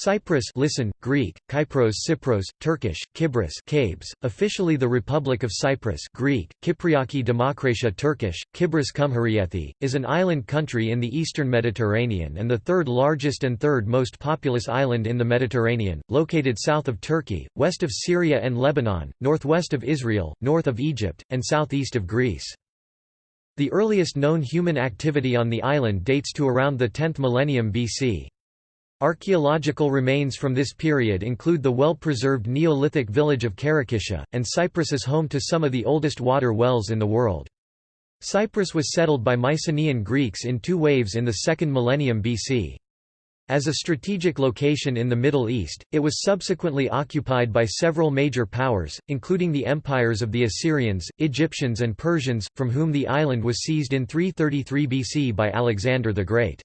Cyprus listen, Greek, Kypros Cypros, Turkish, Kibris Cabes, officially the Republic of Cyprus Greek, Kypriaki Demokratia Turkish, Kibris Cumhuriyeti, is an island country in the eastern Mediterranean and the third largest and third most populous island in the Mediterranean, located south of Turkey, west of Syria and Lebanon, northwest of Israel, north of Egypt, and southeast of Greece. The earliest known human activity on the island dates to around the 10th millennium BC. Archaeological remains from this period include the well-preserved Neolithic village of Karakisha, and Cyprus is home to some of the oldest water wells in the world. Cyprus was settled by Mycenaean Greeks in two waves in the second millennium BC. As a strategic location in the Middle East, it was subsequently occupied by several major powers, including the empires of the Assyrians, Egyptians and Persians, from whom the island was seized in 333 BC by Alexander the Great.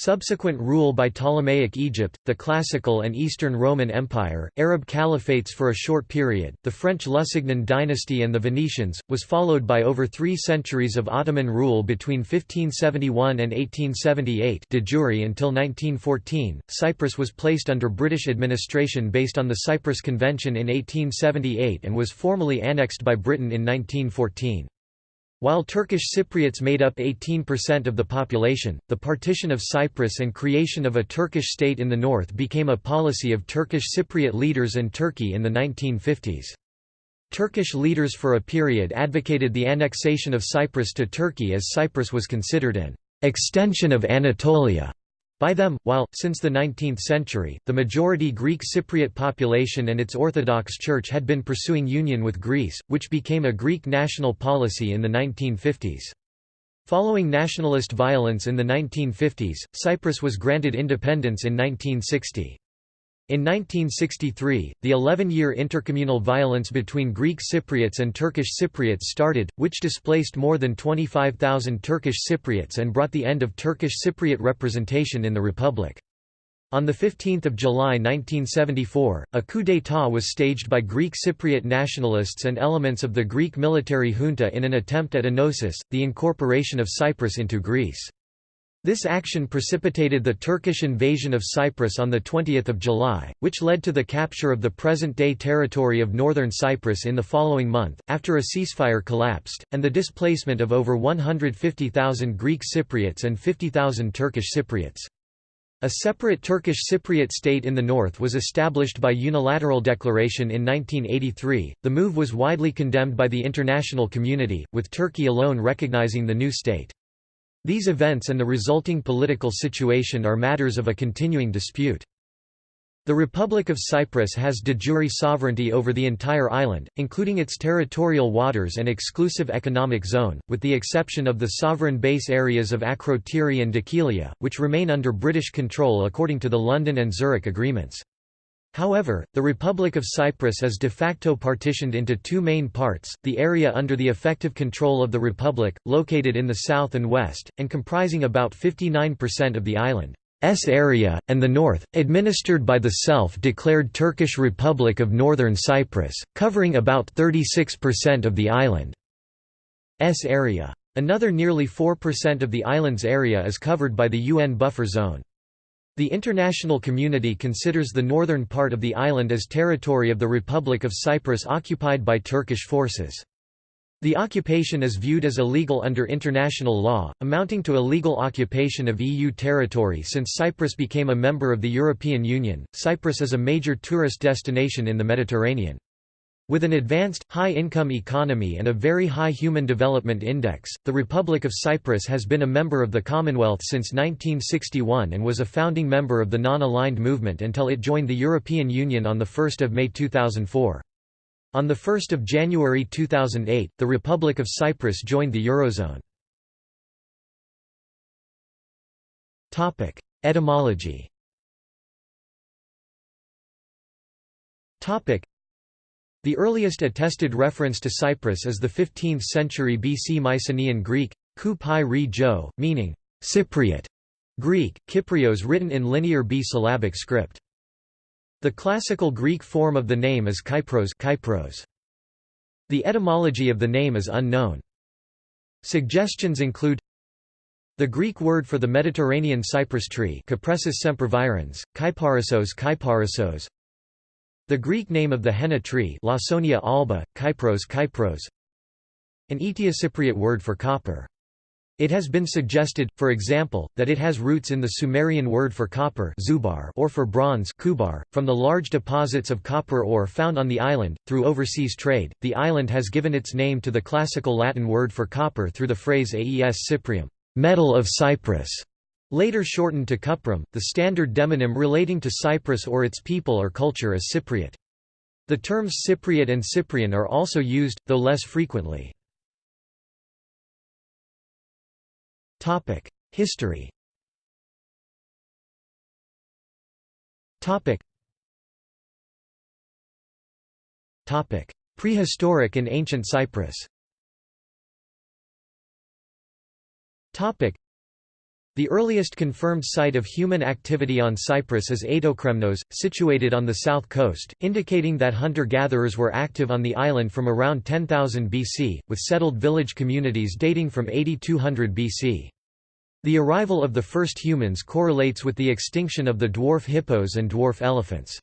Subsequent rule by Ptolemaic Egypt, the Classical and Eastern Roman Empire, Arab caliphates for a short period, the French Lusignan dynasty and the Venetians, was followed by over three centuries of Ottoman rule between 1571 and 1878 de jure until 1914. Cyprus was placed under British administration based on the Cyprus Convention in 1878 and was formally annexed by Britain in 1914. While Turkish Cypriots made up 18% of the population, the partition of Cyprus and creation of a Turkish state in the north became a policy of Turkish Cypriot leaders and Turkey in the 1950s. Turkish leaders for a period advocated the annexation of Cyprus to Turkey as Cyprus was considered an extension of Anatolia by them, while, since the 19th century, the majority Greek Cypriot population and its Orthodox Church had been pursuing union with Greece, which became a Greek national policy in the 1950s. Following nationalist violence in the 1950s, Cyprus was granted independence in 1960. In 1963, the 11-year intercommunal violence between Greek Cypriots and Turkish Cypriots started, which displaced more than 25,000 Turkish Cypriots and brought the end of Turkish Cypriot representation in the republic. On 15 July 1974, a coup d'état was staged by Greek Cypriot nationalists and elements of the Greek military junta in an attempt at enosis, the incorporation of Cyprus into Greece. This action precipitated the Turkish invasion of Cyprus on 20 July, which led to the capture of the present-day territory of northern Cyprus in the following month, after a ceasefire collapsed, and the displacement of over 150,000 Greek Cypriots and 50,000 Turkish Cypriots. A separate Turkish Cypriot state in the north was established by unilateral declaration in 1983. The move was widely condemned by the international community, with Turkey alone recognizing the new state. These events and the resulting political situation are matters of a continuing dispute. The Republic of Cyprus has de jure sovereignty over the entire island, including its territorial waters and exclusive economic zone, with the exception of the sovereign base areas of Akrotiri and Dhekelia, which remain under British control according to the London and Zurich agreements. However, the Republic of Cyprus is de facto partitioned into two main parts, the area under the effective control of the Republic, located in the south and west, and comprising about 59% of the island's area, and the north, administered by the self-declared Turkish Republic of Northern Cyprus, covering about 36% of the island's area. Another nearly 4% of the island's area is covered by the UN buffer zone. The international community considers the northern part of the island as territory of the Republic of Cyprus occupied by Turkish forces. The occupation is viewed as illegal under international law, amounting to illegal occupation of EU territory since Cyprus became a member of the European Union. Cyprus is a major tourist destination in the Mediterranean. With an advanced, high-income economy and a very high Human Development Index, the Republic of Cyprus has been a member of the Commonwealth since 1961 and was a founding member of the Non-Aligned Movement until it joined the European Union on 1 May 2004. On 1 January 2008, the Republic of Cyprus joined the Eurozone. Etymology the earliest attested reference to Cyprus is the 15th century BC Mycenaean Greek, ku pi re jo, meaning Cypriot Greek, Kyprios written in linear B-syllabic script. The classical Greek form of the name is Kypros, Kypros. The etymology of the name is unknown. Suggestions include The Greek word for the Mediterranean cypress tree Kyparissos Kyparissos. The Greek name of the henna tree Lawsonia alba, Kypros Kypros. An Eteocypriot word for copper. It has been suggested, for example, that it has roots in the Sumerian word for copper zubar or for bronze kubar. .From the large deposits of copper ore found on the island, through overseas trade, the island has given its name to the classical Latin word for copper through the phrase aes cyprium metal of Cyprus", later shortened to cuprum. The standard demonym relating to Cyprus or its people or culture is Cypriot. The terms Cypriot and Cyprian are also used, though less frequently. History Prehistoric and ancient Cyprus the earliest confirmed site of human activity on Cyprus is Aetokremnos, situated on the south coast, indicating that hunter-gatherers were active on the island from around 10,000 BC, with settled village communities dating from 8200 BC. The arrival of the first humans correlates with the extinction of the dwarf hippos and dwarf elephants.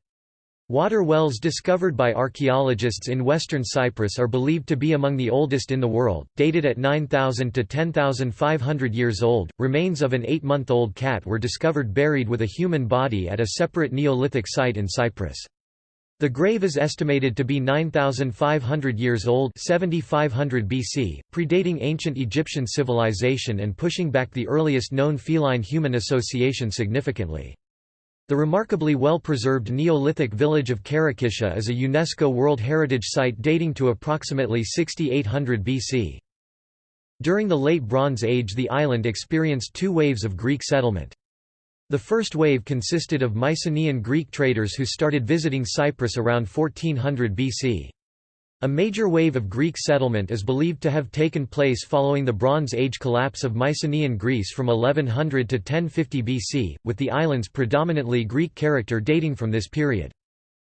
Water wells discovered by archaeologists in western Cyprus are believed to be among the oldest in the world, dated at 9,000 to 10,500 years old. Remains of an eight month old cat were discovered buried with a human body at a separate Neolithic site in Cyprus. The grave is estimated to be 9,500 years old 7500 BC, predating ancient Egyptian civilization and pushing back the earliest known feline-human association significantly. The remarkably well-preserved Neolithic village of Karakisha is a UNESCO World Heritage Site dating to approximately 6800 BC. During the Late Bronze Age the island experienced two waves of Greek settlement. The first wave consisted of Mycenaean Greek traders who started visiting Cyprus around 1400 BC. A major wave of Greek settlement is believed to have taken place following the Bronze Age collapse of Mycenaean Greece from 1100 to 1050 BC, with the island's predominantly Greek character dating from this period.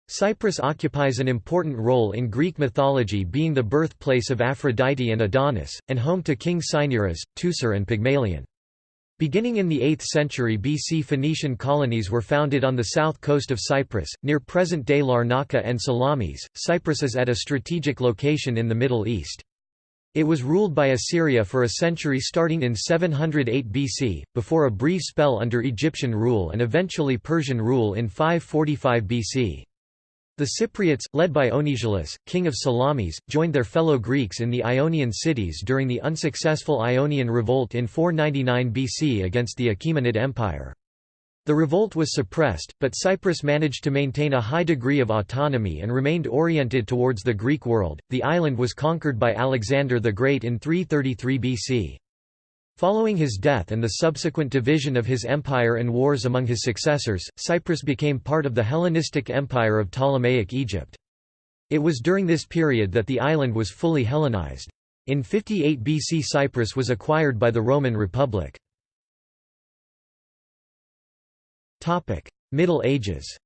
Cyprus occupies an important role in Greek mythology being the birthplace of Aphrodite and Adonis, and home to King Cinyras, Teucer and Pygmalion. Beginning in the 8th century BC Phoenician colonies were founded on the south coast of Cyprus, near present-day Larnaca and Salamis. Cyprus is at a strategic location in the Middle East. It was ruled by Assyria for a century starting in 708 BC, before a brief spell under Egyptian rule and eventually Persian rule in 545 BC. The Cypriots, led by Onesilus, king of Salamis, joined their fellow Greeks in the Ionian cities during the unsuccessful Ionian Revolt in 499 BC against the Achaemenid Empire. The revolt was suppressed, but Cyprus managed to maintain a high degree of autonomy and remained oriented towards the Greek world. The island was conquered by Alexander the Great in 333 BC. Following his death and the subsequent division of his empire and wars among his successors, Cyprus became part of the Hellenistic Empire of Ptolemaic Egypt. It was during this period that the island was fully Hellenized. In 58 BC Cyprus was acquired by the Roman Republic. Middle Ages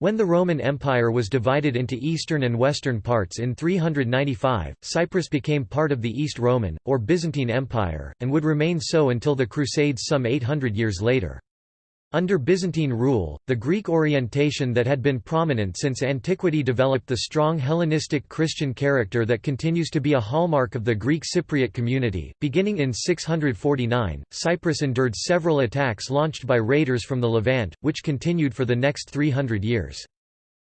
when the Roman Empire was divided into eastern and western parts in 395, Cyprus became part of the East Roman, or Byzantine Empire, and would remain so until the Crusades some 800 years later. Under Byzantine rule, the Greek orientation that had been prominent since antiquity developed the strong Hellenistic Christian character that continues to be a hallmark of the Greek Cypriot community. Beginning in 649, Cyprus endured several attacks launched by raiders from the Levant, which continued for the next 300 years.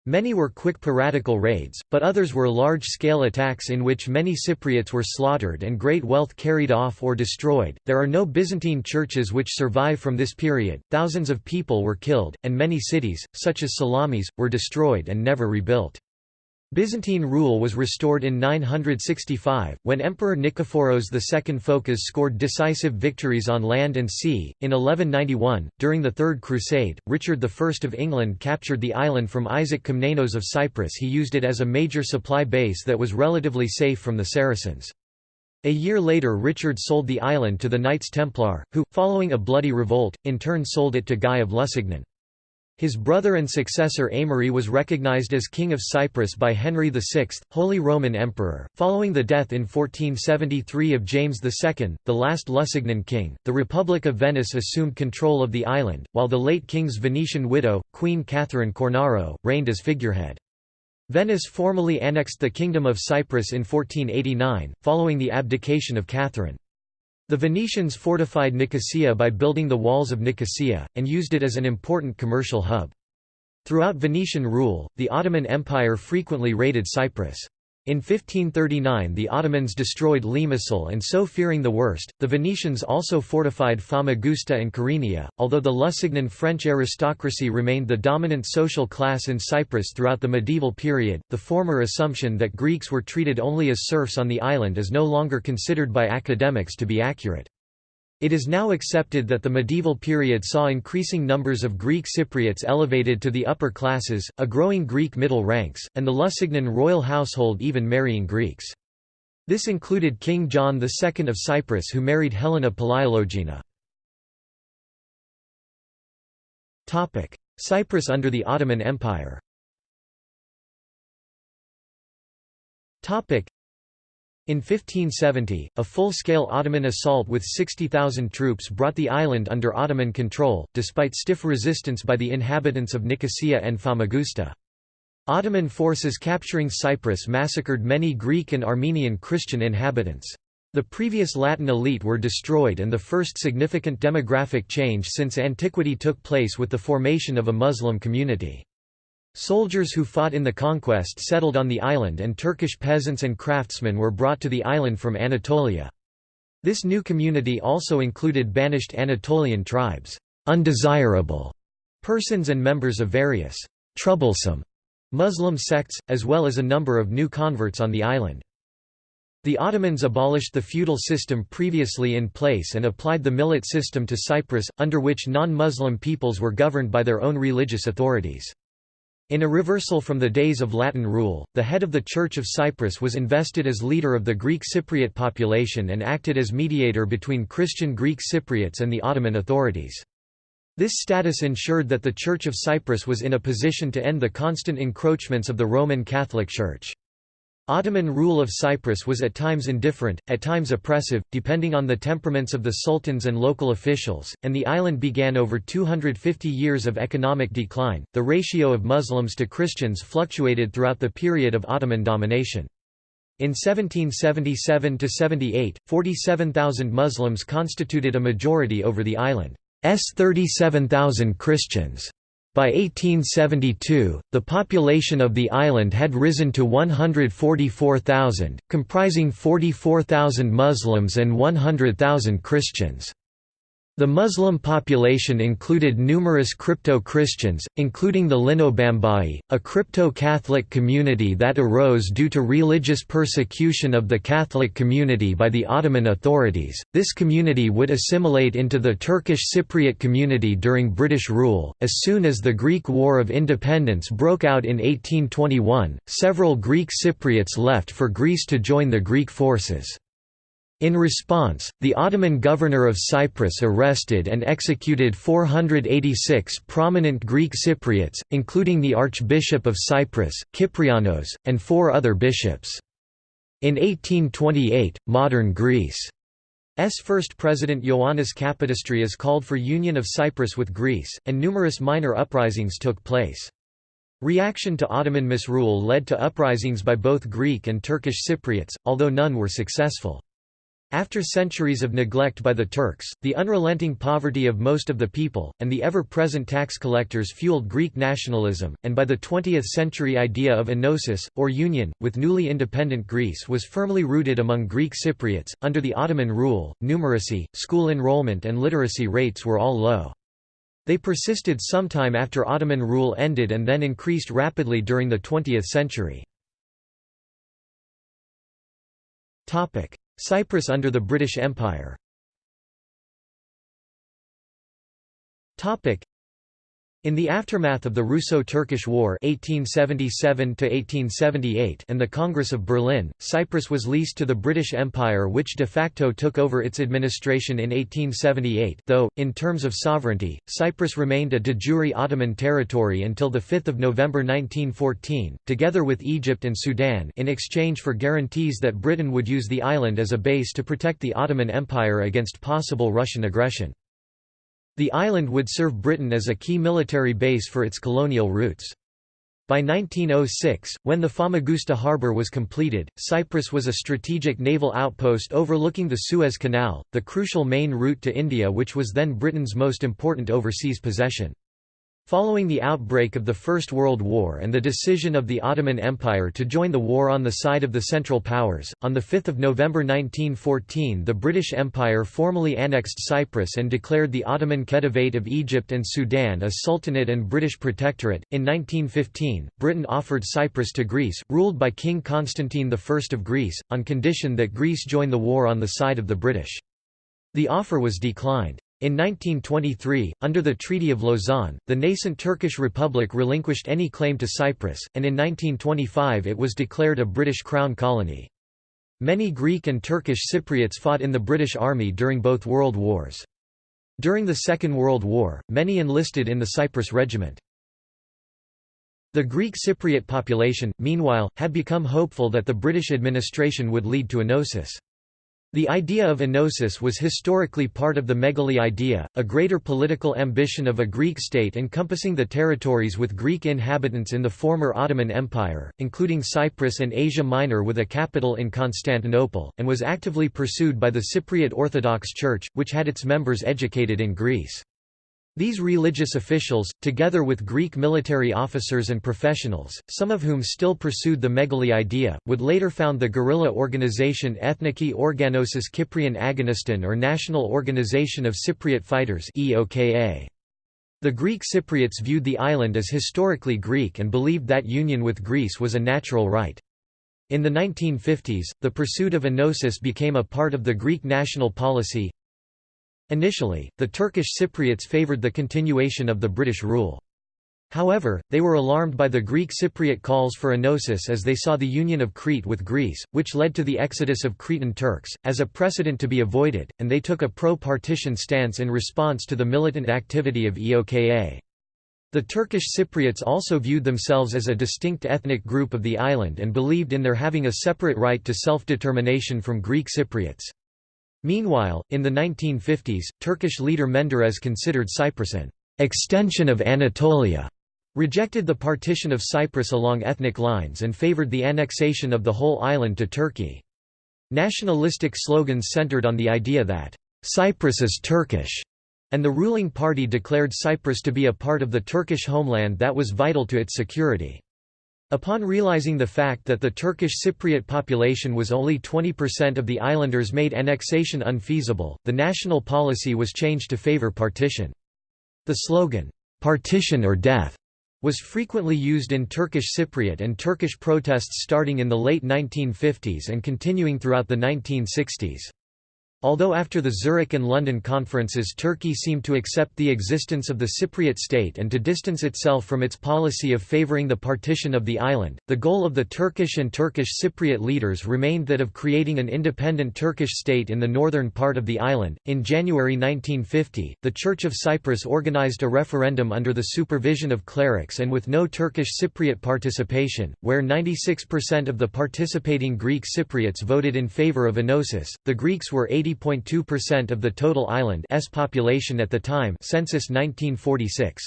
Many were quick piratical raids, but others were large-scale attacks in which many Cypriots were slaughtered and great wealth carried off or destroyed. There are no Byzantine churches which survive from this period. Thousands of people were killed, and many cities, such as Salamis, were destroyed and never rebuilt. Byzantine rule was restored in 965, when Emperor Nikephoros II Phocas scored decisive victories on land and sea. In 1191, during the Third Crusade, Richard I of England captured the island from Isaac Komnenos of Cyprus. He used it as a major supply base that was relatively safe from the Saracens. A year later Richard sold the island to the Knights Templar, who, following a bloody revolt, in turn sold it to Guy of Lusignan. His brother and successor Aimery was recognized as King of Cyprus by Henry VI, Holy Roman Emperor. Following the death in 1473 of James II, the last Lusignan king, the Republic of Venice assumed control of the island, while the late king's Venetian widow, Queen Catherine Cornaro, reigned as figurehead. Venice formally annexed the Kingdom of Cyprus in 1489, following the abdication of Catherine. The Venetians fortified Nicosia by building the walls of Nicosia, and used it as an important commercial hub. Throughout Venetian rule, the Ottoman Empire frequently raided Cyprus. In 1539 the Ottomans destroyed Limassol and so fearing the worst, the Venetians also fortified Famagusta and Kyrenia. Although the Lusignan French aristocracy remained the dominant social class in Cyprus throughout the medieval period, the former assumption that Greeks were treated only as serfs on the island is no longer considered by academics to be accurate. It is now accepted that the medieval period saw increasing numbers of Greek Cypriots elevated to the upper classes, a growing Greek middle ranks, and the Lusignan royal household even marrying Greeks. This included King John II of Cyprus who married Helena Palaiologina. Cyprus under the Ottoman Empire in 1570, a full-scale Ottoman assault with 60,000 troops brought the island under Ottoman control, despite stiff resistance by the inhabitants of Nicosia and Famagusta. Ottoman forces capturing Cyprus massacred many Greek and Armenian Christian inhabitants. The previous Latin elite were destroyed and the first significant demographic change since antiquity took place with the formation of a Muslim community. Soldiers who fought in the conquest settled on the island and Turkish peasants and craftsmen were brought to the island from Anatolia. This new community also included banished Anatolian tribes, undesirable persons and members of various troublesome Muslim sects, as well as a number of new converts on the island. The Ottomans abolished the feudal system previously in place and applied the millet system to Cyprus, under which non-Muslim peoples were governed by their own religious authorities. In a reversal from the days of Latin rule, the head of the Church of Cyprus was invested as leader of the Greek Cypriot population and acted as mediator between Christian Greek Cypriots and the Ottoman authorities. This status ensured that the Church of Cyprus was in a position to end the constant encroachments of the Roman Catholic Church. Ottoman rule of Cyprus was at times indifferent, at times oppressive, depending on the temperaments of the sultans and local officials, and the island began over 250 years of economic decline. The ratio of Muslims to Christians fluctuated throughout the period of Ottoman domination. In 1777 to 78, 47,000 Muslims constituted a majority over the island's 37,000 Christians. By 1872, the population of the island had risen to 144,000, comprising 44,000 Muslims and 100,000 Christians. The Muslim population included numerous crypto-Christians, including the Linobambai, a crypto-Catholic community that arose due to religious persecution of the Catholic community by the Ottoman authorities. This community would assimilate into the Turkish Cypriot community during British rule. As soon as the Greek War of Independence broke out in 1821, several Greek Cypriots left for Greece to join the Greek forces. In response, the Ottoman governor of Cyprus arrested and executed 486 prominent Greek Cypriots, including the Archbishop of Cyprus, Kyprianos, and four other bishops. In 1828, modern Greece's first president Ioannis Kapodistrias called for union of Cyprus with Greece, and numerous minor uprisings took place. Reaction to Ottoman misrule led to uprisings by both Greek and Turkish Cypriots, although none were successful. After centuries of neglect by the Turks, the unrelenting poverty of most of the people, and the ever-present tax collectors fueled Greek nationalism, and by the 20th century idea of enosis, or union, with newly independent Greece was firmly rooted among Greek Cypriots. Under the Ottoman rule, numeracy, school enrollment and literacy rates were all low. They persisted sometime after Ottoman rule ended and then increased rapidly during the 20th century. Cyprus under the British Empire In the aftermath of the Russo-Turkish War (1877–1878) and the Congress of Berlin, Cyprus was leased to the British Empire, which de facto took over its administration in 1878. Though, in terms of sovereignty, Cyprus remained a de jure Ottoman territory until 5 November 1914, together with Egypt and Sudan, in exchange for guarantees that Britain would use the island as a base to protect the Ottoman Empire against possible Russian aggression. The island would serve Britain as a key military base for its colonial routes. By 1906, when the Famagusta harbour was completed, Cyprus was a strategic naval outpost overlooking the Suez Canal, the crucial main route to India which was then Britain's most important overseas possession. Following the outbreak of the First World War and the decision of the Ottoman Empire to join the war on the side of the Central Powers, on 5 November 1914 the British Empire formally annexed Cyprus and declared the Ottoman Khedivate of Egypt and Sudan a sultanate and British protectorate. In 1915, Britain offered Cyprus to Greece, ruled by King Constantine I of Greece, on condition that Greece join the war on the side of the British. The offer was declined. In 1923, under the Treaty of Lausanne, the nascent Turkish Republic relinquished any claim to Cyprus, and in 1925 it was declared a British Crown colony. Many Greek and Turkish Cypriots fought in the British Army during both World Wars. During the Second World War, many enlisted in the Cyprus Regiment. The Greek Cypriot population, meanwhile, had become hopeful that the British administration would lead to enosis. The idea of enosis was historically part of the megali idea, a greater political ambition of a Greek state encompassing the territories with Greek inhabitants in the former Ottoman Empire, including Cyprus and Asia Minor with a capital in Constantinople, and was actively pursued by the Cypriot Orthodox Church, which had its members educated in Greece. These religious officials, together with Greek military officers and professionals, some of whom still pursued the Megali idea, would later found the guerrilla organization Ethniki Organosis Kyprion Agoniston or National Organization of Cypriot Fighters The Greek Cypriots viewed the island as historically Greek and believed that union with Greece was a natural right. In the 1950s, the pursuit of enosis became a part of the Greek national policy, Initially, the Turkish Cypriots favoured the continuation of the British rule. However, they were alarmed by the Greek Cypriot calls for enosis as they saw the union of Crete with Greece, which led to the exodus of Cretan Turks, as a precedent to be avoided, and they took a pro-partition stance in response to the militant activity of EOKA. The Turkish Cypriots also viewed themselves as a distinct ethnic group of the island and believed in their having a separate right to self-determination from Greek Cypriots. Meanwhile, in the 1950s, Turkish leader Menderes considered Cyprus an extension of Anatolia, rejected the partition of Cyprus along ethnic lines and favored the annexation of the whole island to Turkey. Nationalistic slogans centered on the idea that, "'Cyprus is Turkish' and the ruling party declared Cyprus to be a part of the Turkish homeland that was vital to its security. Upon realizing the fact that the Turkish Cypriot population was only 20% of the islanders made annexation unfeasible, the national policy was changed to favor partition. The slogan, "'Partition or Death' was frequently used in Turkish Cypriot and Turkish protests starting in the late 1950s and continuing throughout the 1960s. Although after the Zurich and London conferences Turkey seemed to accept the existence of the Cypriot state and to distance itself from its policy of favoring the partition of the island, the goal of the Turkish and Turkish Cypriot leaders remained that of creating an independent Turkish state in the northern part of the island. In January 1950, the Church of Cyprus organized a referendum under the supervision of clerics and with no Turkish Cypriot participation, where 96% of the participating Greek Cypriots voted in favor of enosis. The Greeks were 80 80.2% of the total island's population at the time census 1946.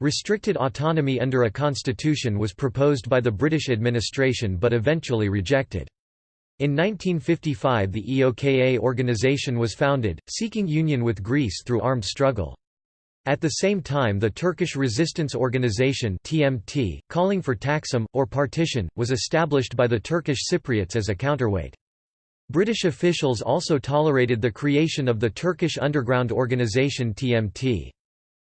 Restricted autonomy under a constitution was proposed by the British administration but eventually rejected. In 1955 the EOKA organization was founded, seeking union with Greece through armed struggle. At the same time the Turkish Resistance Organization TMT, calling for Taksim, or partition, was established by the Turkish Cypriots as a counterweight. British officials also tolerated the creation of the Turkish underground organisation TMT.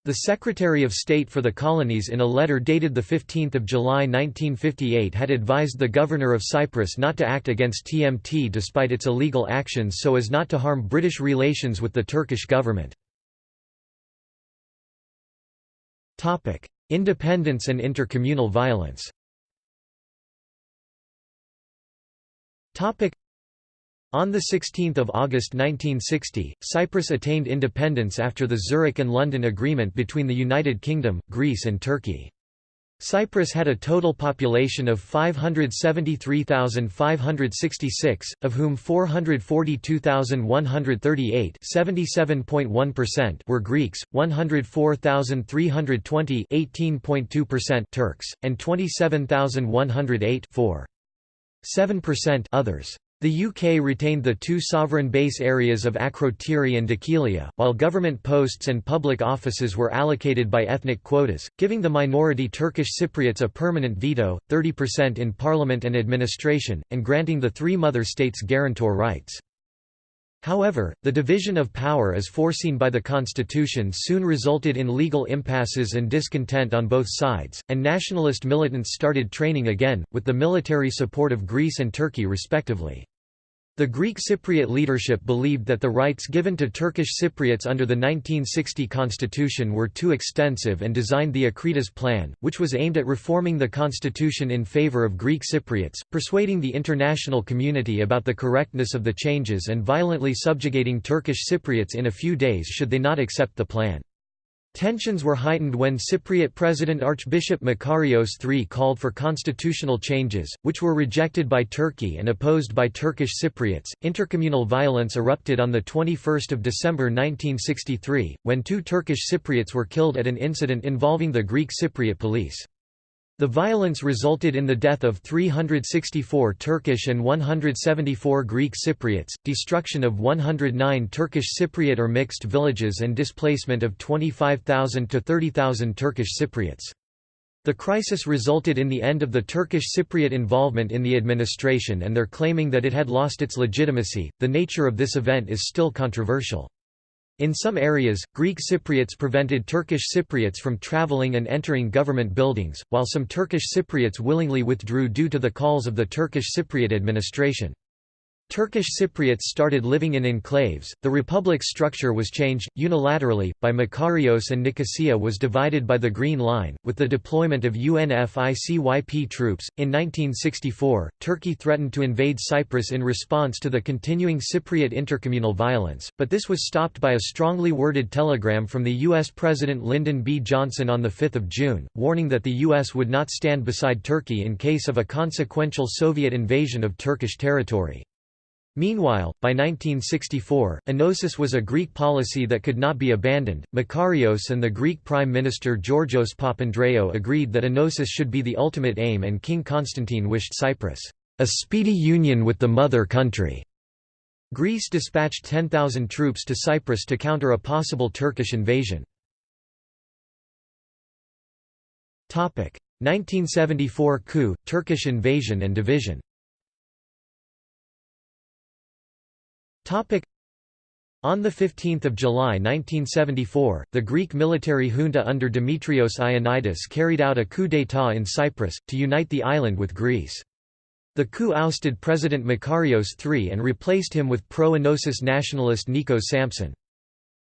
The Secretary of State for the Colonies in a letter dated 15 July 1958 had advised the Governor of Cyprus not to act against TMT despite its illegal actions so as not to harm British relations with the Turkish government. Independence and intercommunal violence on 16 August 1960, Cyprus attained independence after the Zurich and London Agreement between the United Kingdom, Greece and Turkey. Cyprus had a total population of 573,566, of whom 442,138 were Greeks, 104,320 Turks, and 27,108 others. The UK retained the two sovereign base areas of Akrotiri and Dhekelia, while government posts and public offices were allocated by ethnic quotas, giving the minority Turkish Cypriots a permanent veto, 30% in parliament and administration, and granting the three mother states guarantor rights. However, the division of power as foreseen by the constitution soon resulted in legal impasses and discontent on both sides, and nationalist militants started training again, with the military support of Greece and Turkey respectively. The Greek Cypriot leadership believed that the rights given to Turkish Cypriots under the 1960 constitution were too extensive and designed the Akritas Plan, which was aimed at reforming the constitution in favor of Greek Cypriots, persuading the international community about the correctness of the changes and violently subjugating Turkish Cypriots in a few days should they not accept the plan. Tensions were heightened when Cypriot President Archbishop Makarios III called for constitutional changes, which were rejected by Turkey and opposed by Turkish Cypriots. Intercommunal violence erupted on the 21st of December 1963, when two Turkish Cypriots were killed at an incident involving the Greek Cypriot police. The violence resulted in the death of 364 Turkish and 174 Greek Cypriots, destruction of 109 Turkish Cypriot or mixed villages and displacement of 25,000 to 30,000 Turkish Cypriots. The crisis resulted in the end of the Turkish Cypriot involvement in the administration and their claiming that it had lost its legitimacy. The nature of this event is still controversial. In some areas, Greek Cypriots prevented Turkish Cypriots from traveling and entering government buildings, while some Turkish Cypriots willingly withdrew due to the calls of the Turkish Cypriot administration. Turkish Cypriots started living in enclaves, the republic's structure was changed, unilaterally, by Makarios and Nicosia was divided by the Green Line, with the deployment of UNFICYP troops. In 1964, Turkey threatened to invade Cyprus in response to the continuing Cypriot intercommunal violence, but this was stopped by a strongly worded telegram from the U.S. President Lyndon B. Johnson on 5 June, warning that the U.S. would not stand beside Turkey in case of a consequential Soviet invasion of Turkish territory. Meanwhile, by 1964, enosis was a Greek policy that could not be abandoned. Makarios and the Greek Prime Minister Georgios Papandreou agreed that enosis should be the ultimate aim, and King Constantine wished Cyprus a speedy union with the mother country. Greece dispatched 10,000 troops to Cyprus to counter a possible Turkish invasion. 1974 coup, Turkish invasion and division On 15 July 1974, the Greek military junta under Dimitrios Ioannidis carried out a coup d'état in Cyprus, to unite the island with Greece. The coup ousted President Makarios III and replaced him with pro-Enosis nationalist Nikos Sampson.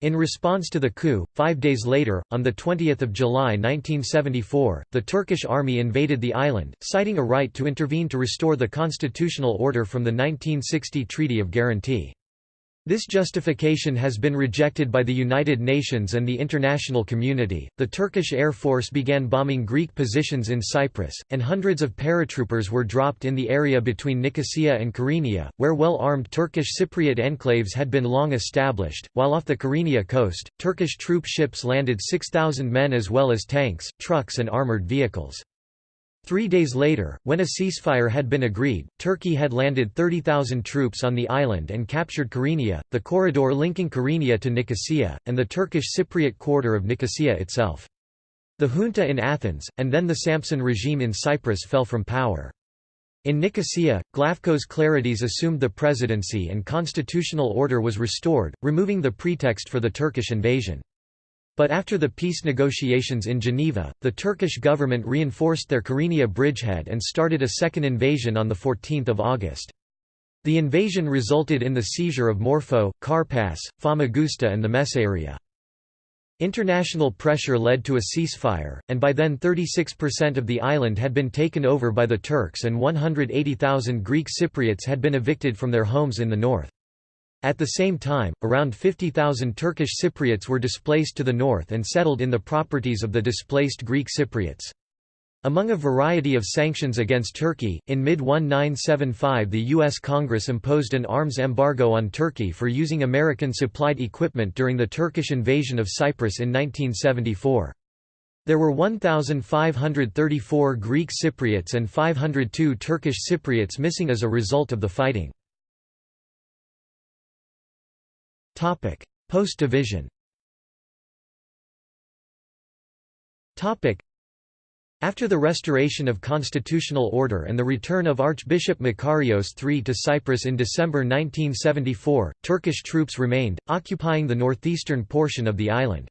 In response to the coup, five days later, on 20 July 1974, the Turkish army invaded the island, citing a right to intervene to restore the constitutional order from the 1960 Treaty of Guarantee. This justification has been rejected by the United Nations and the international community. The Turkish Air Force began bombing Greek positions in Cyprus, and hundreds of paratroopers were dropped in the area between Nicosia and Kyrenia, where well armed Turkish Cypriot enclaves had been long established. While off the Kyrenia coast, Turkish troop ships landed 6,000 men as well as tanks, trucks, and armoured vehicles. Three days later, when a ceasefire had been agreed, Turkey had landed 30,000 troops on the island and captured Kyrenia, the corridor linking Kyrenia to Nicosia, and the Turkish Cypriot quarter of Nicosia itself. The junta in Athens, and then the Sampson regime in Cyprus fell from power. In Nicosia, Glafcos Clerides assumed the presidency and constitutional order was restored, removing the pretext for the Turkish invasion. But after the peace negotiations in Geneva, the Turkish government reinforced their Kyrenia bridgehead and started a second invasion on 14 August. The invasion resulted in the seizure of Morphou, Karpas, Famagusta and the Messaria. International pressure led to a ceasefire, and by then 36% of the island had been taken over by the Turks and 180,000 Greek Cypriots had been evicted from their homes in the north. At the same time, around 50,000 Turkish Cypriots were displaced to the north and settled in the properties of the displaced Greek Cypriots. Among a variety of sanctions against Turkey, in mid-1975 the U.S. Congress imposed an arms embargo on Turkey for using American-supplied equipment during the Turkish invasion of Cyprus in 1974. There were 1,534 Greek Cypriots and 502 Turkish Cypriots missing as a result of the fighting. Post-division after the restoration of constitutional order and the return of Archbishop Makarios III to Cyprus in December 1974, Turkish troops remained, occupying the northeastern portion of the island.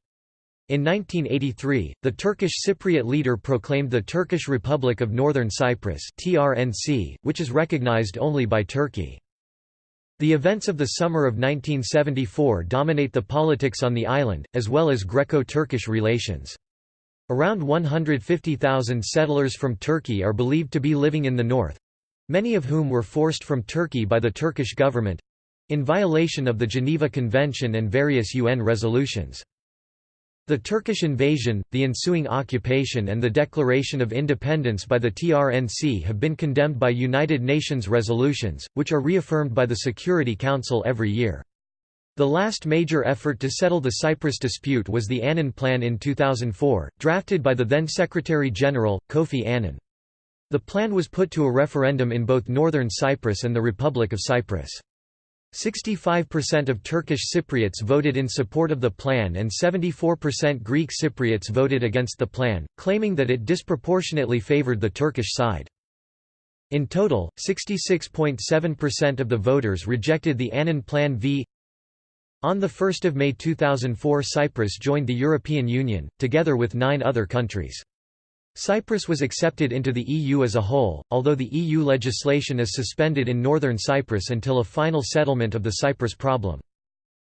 In 1983, the Turkish Cypriot leader proclaimed the Turkish Republic of Northern Cyprus (TRNC), which is recognized only by Turkey. The events of the summer of 1974 dominate the politics on the island, as well as Greco-Turkish relations. Around 150,000 settlers from Turkey are believed to be living in the north—many of whom were forced from Turkey by the Turkish government—in violation of the Geneva Convention and various UN resolutions. The Turkish invasion, the ensuing occupation and the declaration of independence by the TRNC have been condemned by United Nations resolutions, which are reaffirmed by the Security Council every year. The last major effort to settle the Cyprus dispute was the Annan Plan in 2004, drafted by the then Secretary-General, Kofi Annan. The plan was put to a referendum in both northern Cyprus and the Republic of Cyprus. 65% of Turkish Cypriots voted in support of the plan and 74% Greek Cypriots voted against the plan, claiming that it disproportionately favored the Turkish side. In total, 66.7% of the voters rejected the Annan Plan v. On 1 May 2004 Cyprus joined the European Union, together with nine other countries. Cyprus was accepted into the EU as a whole, although the EU legislation is suspended in northern Cyprus until a final settlement of the Cyprus problem.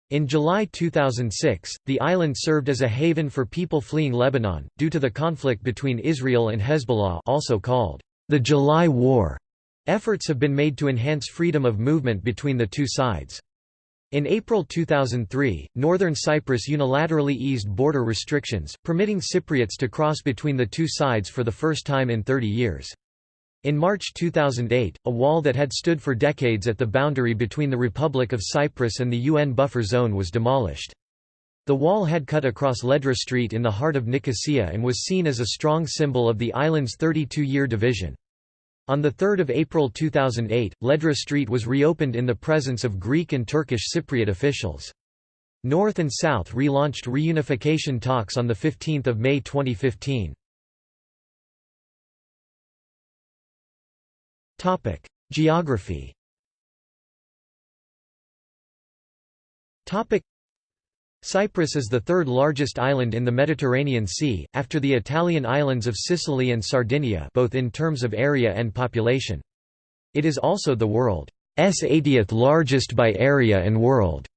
In July 2006, the island served as a haven for people fleeing Lebanon, due to the conflict between Israel and Hezbollah also called the July War. Efforts have been made to enhance freedom of movement between the two sides. In April 2003, Northern Cyprus unilaterally eased border restrictions, permitting Cypriots to cross between the two sides for the first time in 30 years. In March 2008, a wall that had stood for decades at the boundary between the Republic of Cyprus and the UN buffer zone was demolished. The wall had cut across Ledra Street in the heart of Nicosia and was seen as a strong symbol of the island's 32-year division. On 3 April 2008, Ledra Street was reopened in the presence of Greek and Turkish Cypriot officials. North and South relaunched reunification talks on 15 May 2015. Geography Cyprus is the third largest island in the Mediterranean Sea, after the Italian islands of Sicily and Sardinia both in terms of area and population. It is also the world's 80th largest by area and world's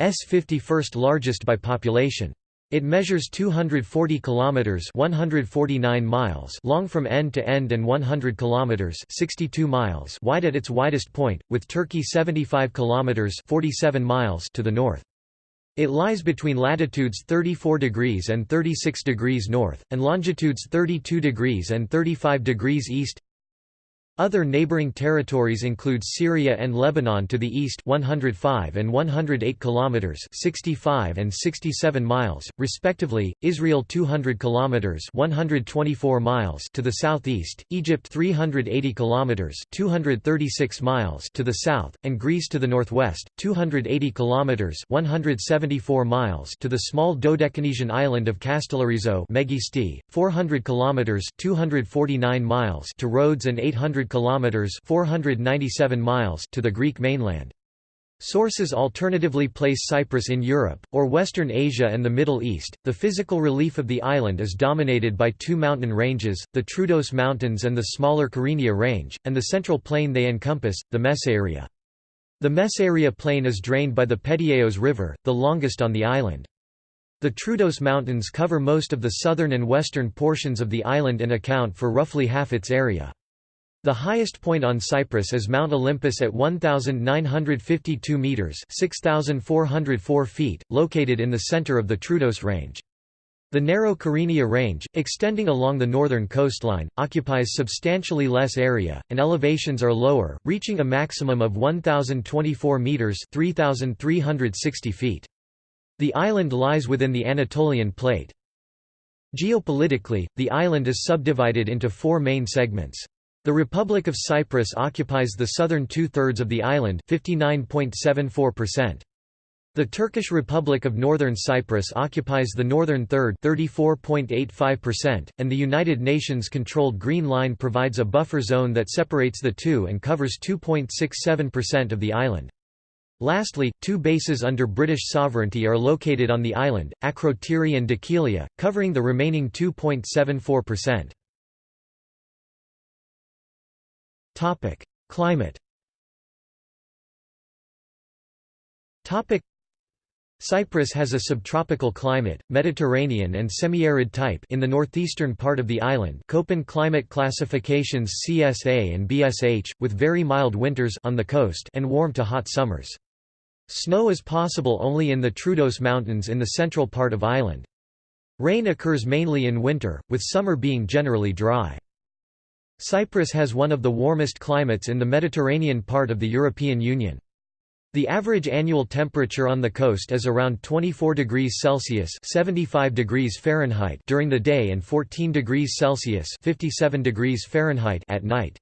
51st largest by population. It measures 240 kilometers, 149 miles long from end to end and 100 kilometers, 62 miles wide at its widest point, with Turkey 75 kilometers, 47 miles to the north. It lies between latitudes 34 degrees and 36 degrees north, and longitudes 32 degrees and 35 degrees east. Other neighboring territories include Syria and Lebanon to the east 105 and 108 kilometers 65 and 67 miles respectively, Israel 200 kilometers 124 miles to the southeast, Egypt 380 kilometers 236 miles to the south, and Greece to the northwest 280 kilometers 174 miles to the small Dodecanesian island of Kastellorizo Megisti, 400 kilometers 249 miles to Rhodes and 800 kilometers (497 miles) to the Greek mainland. Sources alternatively place Cyprus in Europe, or Western Asia and the Middle East. The physical relief of the island is dominated by two mountain ranges, the Troodos Mountains and the smaller Kyrenia Range, and the central plain they encompass, the Messaria. The Messaria Plain is drained by the Pedieos River, the longest on the island. The Troodos Mountains cover most of the southern and western portions of the island and account for roughly half its area. The highest point on Cyprus is Mount Olympus at 1,952 metres 6,404 feet, located in the centre of the Troodos Range. The narrow Kyrenia Range, extending along the northern coastline, occupies substantially less area, and elevations are lower, reaching a maximum of 1,024 metres 3,360 feet. The island lies within the Anatolian Plate. Geopolitically, the island is subdivided into four main segments. The Republic of Cyprus occupies the southern two-thirds of the island 59.74%. The Turkish Republic of Northern Cyprus occupies the northern third 34.85%, and the United Nations-controlled Green Line provides a buffer zone that separates the two and covers 2.67% of the island. Lastly, two bases under British sovereignty are located on the island, Akrotiri and Dhekelia, covering the remaining 2.74%. Topic: Climate. Topic: Cyprus has a subtropical climate, Mediterranean and semi-arid type in the northeastern part of the island Köppen climate classifications CSA and BSH, with very mild winters on the coast and warm to hot summers. Snow is possible only in the Troodos Mountains in the central part of island. Rain occurs mainly in winter, with summer being generally dry. Cyprus has one of the warmest climates in the Mediterranean part of the European Union. The average annual temperature on the coast is around 24 degrees Celsius (75 degrees Fahrenheit) during the day and 14 degrees Celsius (57 degrees Fahrenheit) at night.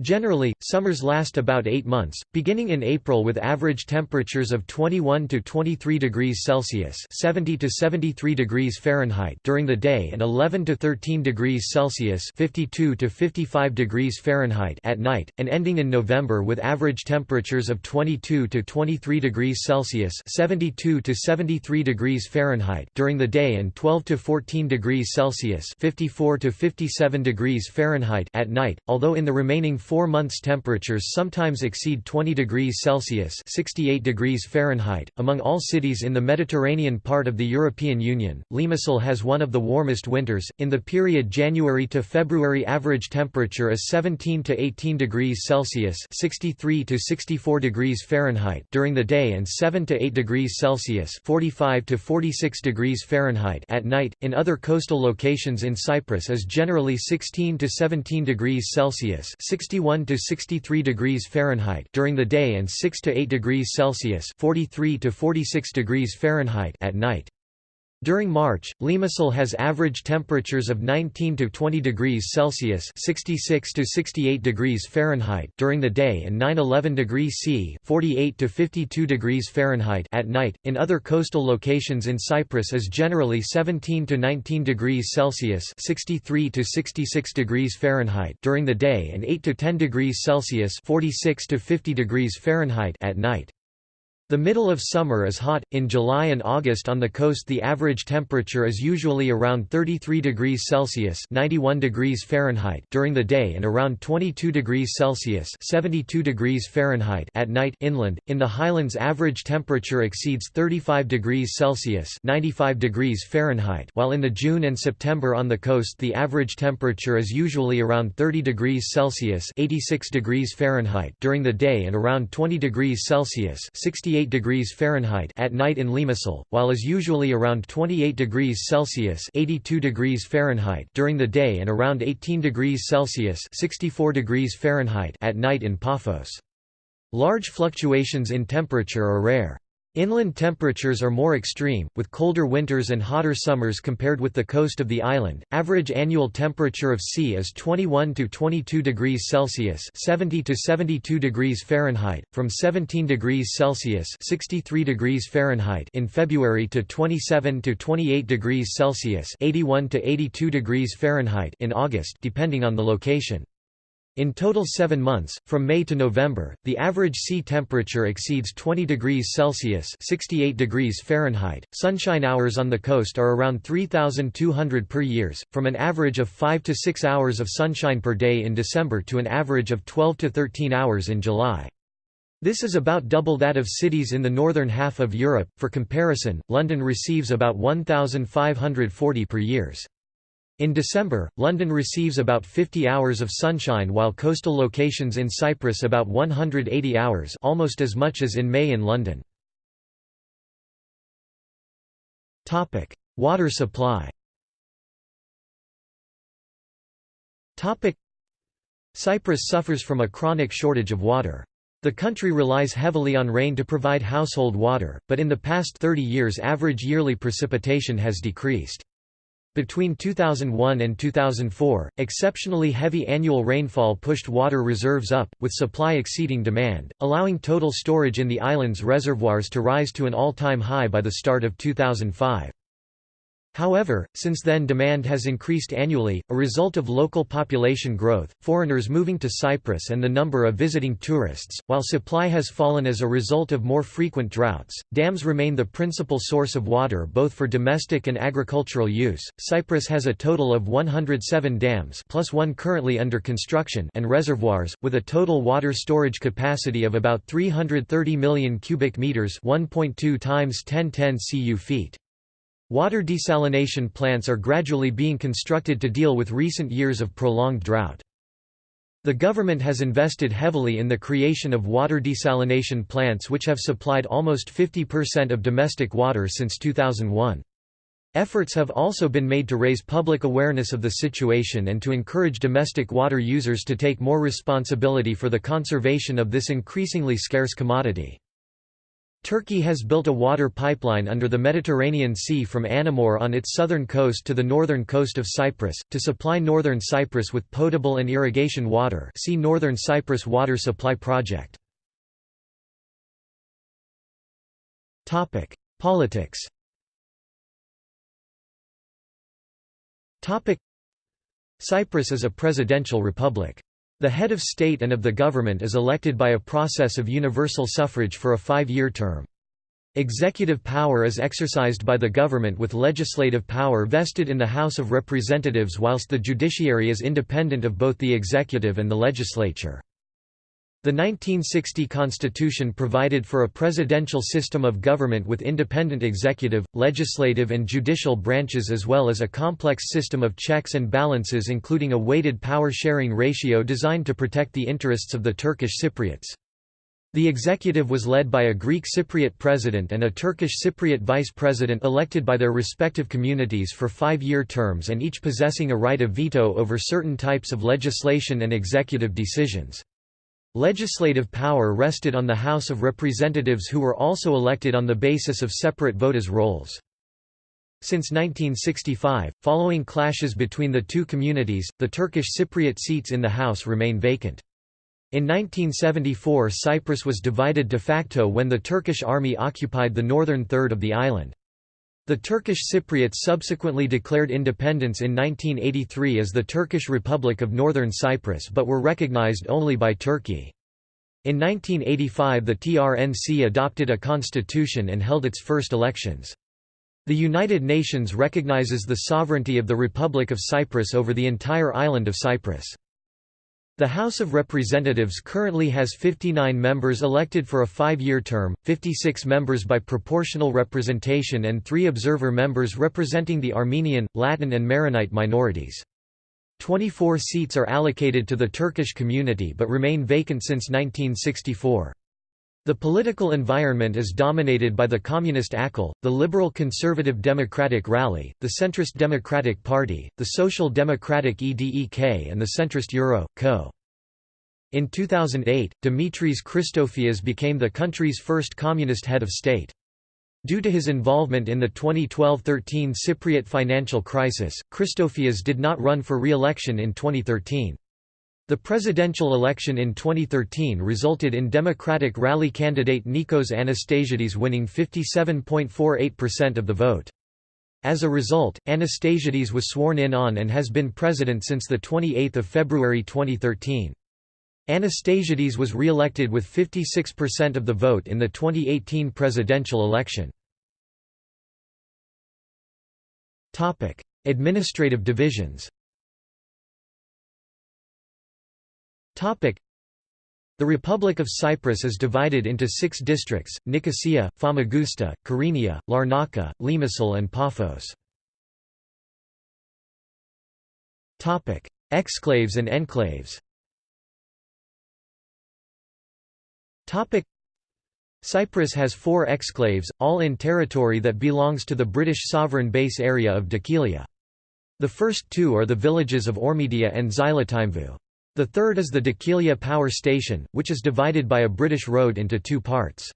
Generally, summers last about eight months, beginning in April with average temperatures of 21 to 23 degrees Celsius (70 to 73 degrees Fahrenheit) during the day and 11 to 13 degrees Celsius (52 to 55 degrees Fahrenheit) at night, and ending in November with average temperatures of 22 to 23 degrees Celsius (72 to 73 degrees Fahrenheit) during the day and 12 to 14 degrees Celsius (54 to 57 degrees Fahrenheit) at night. Although in the remaining four months temperatures sometimes exceed 20 degrees Celsius 68 degrees Fahrenheit. .Among all cities in the Mediterranean part of the European Union, Limassol has one of the warmest winters, in the period January to February average temperature is 17 to 18 degrees Celsius 63 to 64 degrees Fahrenheit during the day and 7 to 8 degrees Celsius 45 to 46 degrees Fahrenheit at night. In other coastal locations in Cyprus is generally 16 to 17 degrees Celsius 61 61 to 63 degrees Fahrenheit during the day and 6 to 8 degrees Celsius 43 to 46 degrees Fahrenheit at night. During March, Limassol has average temperatures of 19 to 20 degrees Celsius (66 to 68 degrees Fahrenheit) during the day and 9-11 degrees C (48 to 52 degrees Fahrenheit) at night. In other coastal locations in Cyprus is generally 17 to 19 degrees Celsius (63 to 66 degrees Fahrenheit) during the day and 8 to 10 degrees Celsius (46 to 50 degrees Fahrenheit) at night. The middle of summer is hot. In July and August on the coast the average temperature is usually around 33 degrees Celsius (91 degrees Fahrenheit) during the day and around 22 degrees Celsius (72 degrees Fahrenheit) at night inland. In the highlands average temperature exceeds 35 degrees Celsius (95 degrees Fahrenheit), while in the June and September on the coast the average temperature is usually around 30 degrees Celsius (86 degrees Fahrenheit) during the day and around 20 degrees Celsius (68 degrees Fahrenheit at night in Limassol, while is usually around 28 degrees Celsius 82 degrees Fahrenheit during the day and around 18 degrees Celsius 64 degrees Fahrenheit at night in Paphos. Large fluctuations in temperature are rare. Inland temperatures are more extreme, with colder winters and hotter summers compared with the coast of the island. Average annual temperature of sea is 21 to 22 degrees Celsius (70 to 72 degrees Fahrenheit), from 17 degrees Celsius (63 degrees Fahrenheit) in February to 27 to 28 degrees Celsius (81 to 82 degrees Fahrenheit) in August, depending on the location. In total seven months, from May to November, the average sea temperature exceeds 20 degrees Celsius 68 degrees Fahrenheit. Sunshine hours on the coast are around 3,200 per years, from an average of 5 to 6 hours of sunshine per day in December to an average of 12 to 13 hours in July. This is about double that of cities in the northern half of Europe. For comparison, London receives about 1,540 per years. In December, London receives about 50 hours of sunshine while coastal locations in Cyprus about 180 hours almost as much as in May in London. Water supply Cyprus suffers from a chronic shortage of water. The country relies heavily on rain to provide household water, but in the past 30 years average yearly precipitation has decreased. Between 2001 and 2004, exceptionally heavy annual rainfall pushed water reserves up, with supply exceeding demand, allowing total storage in the island's reservoirs to rise to an all-time high by the start of 2005. However, since then demand has increased annually, a result of local population growth, foreigners moving to Cyprus and the number of visiting tourists, while supply has fallen as a result of more frequent droughts. Dams remain the principal source of water both for domestic and agricultural use. Cyprus has a total of 107 dams plus one currently under construction and reservoirs, with a total water storage capacity of about 330 million cubic meters 1.2 times 1010 cu feet. Water desalination plants are gradually being constructed to deal with recent years of prolonged drought. The government has invested heavily in the creation of water desalination plants which have supplied almost 50% of domestic water since 2001. Efforts have also been made to raise public awareness of the situation and to encourage domestic water users to take more responsibility for the conservation of this increasingly scarce commodity. Turkey has built a water pipeline under the Mediterranean Sea from Anamur on its southern coast to the northern coast of Cyprus, to supply northern Cyprus with potable and irrigation water see Northern Cyprus Water Supply Project. Politics Cyprus is a presidential republic. The head of state and of the government is elected by a process of universal suffrage for a five-year term. Executive power is exercised by the government with legislative power vested in the House of Representatives whilst the judiciary is independent of both the executive and the legislature. The 1960 constitution provided for a presidential system of government with independent executive, legislative and judicial branches as well as a complex system of checks and balances including a weighted power-sharing ratio designed to protect the interests of the Turkish Cypriots. The executive was led by a Greek Cypriot president and a Turkish Cypriot vice president elected by their respective communities for five-year terms and each possessing a right of veto over certain types of legislation and executive decisions. Legislative power rested on the House of Representatives who were also elected on the basis of separate voters' rolls. Since 1965, following clashes between the two communities, the Turkish Cypriot seats in the House remain vacant. In 1974 Cyprus was divided de facto when the Turkish army occupied the northern third of the island. The Turkish Cypriots subsequently declared independence in 1983 as the Turkish Republic of Northern Cyprus but were recognized only by Turkey. In 1985 the TRNC adopted a constitution and held its first elections. The United Nations recognizes the sovereignty of the Republic of Cyprus over the entire island of Cyprus. The House of Representatives currently has 59 members elected for a five-year term, 56 members by proportional representation and three observer members representing the Armenian, Latin and Maronite minorities. 24 seats are allocated to the Turkish community but remain vacant since 1964. The political environment is dominated by the Communist AKEL, the Liberal Conservative Democratic Rally, the Centrist Democratic Party, the Social Democratic EDEK and the centrist EVROKO. In 2008, Dimitris Christofias became the country's first communist head of state. Due to his involvement in the 2012–13 Cypriot financial crisis, Christofias did not run for re-election in 2013. The presidential election in 2013 resulted in Democratic rally candidate Nikos Anastasiades winning 57.48% of the vote. As a result, Anastasiades was sworn in on and has been president since 28 February 2013. Anastasiades was re-elected with 56% of the vote in the 2018 presidential election. Administrative divisions the Republic of Cyprus is divided into six districts, Nicosia, Famagusta, Kyrenia, Larnaca, Limassol and Paphos. Exclaves and enclaves Cyprus has four exclaves, all in territory that belongs to the British sovereign base area of Dhekelia. The first two are the villages of Ormidia and Xylotymvou. The third is the Dhekelia Power Station, which is divided by a British road into two parts.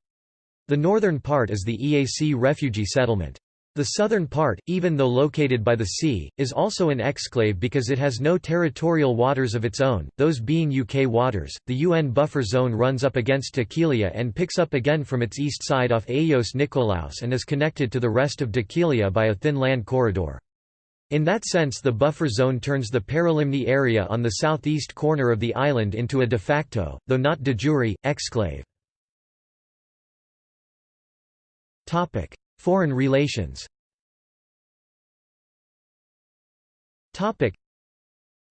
The northern part is the EAC refugee settlement. The southern part, even though located by the sea, is also an exclave because it has no territorial waters of its own, those being UK waters. The UN buffer zone runs up against Dhekelia and picks up again from its east side off Agios Nikolaos and is connected to the rest of Dhekelia by a thin land corridor. In that sense the buffer zone turns the Paralimni area on the southeast corner of the island into a de facto, though not de jure, exclave. Foreign relations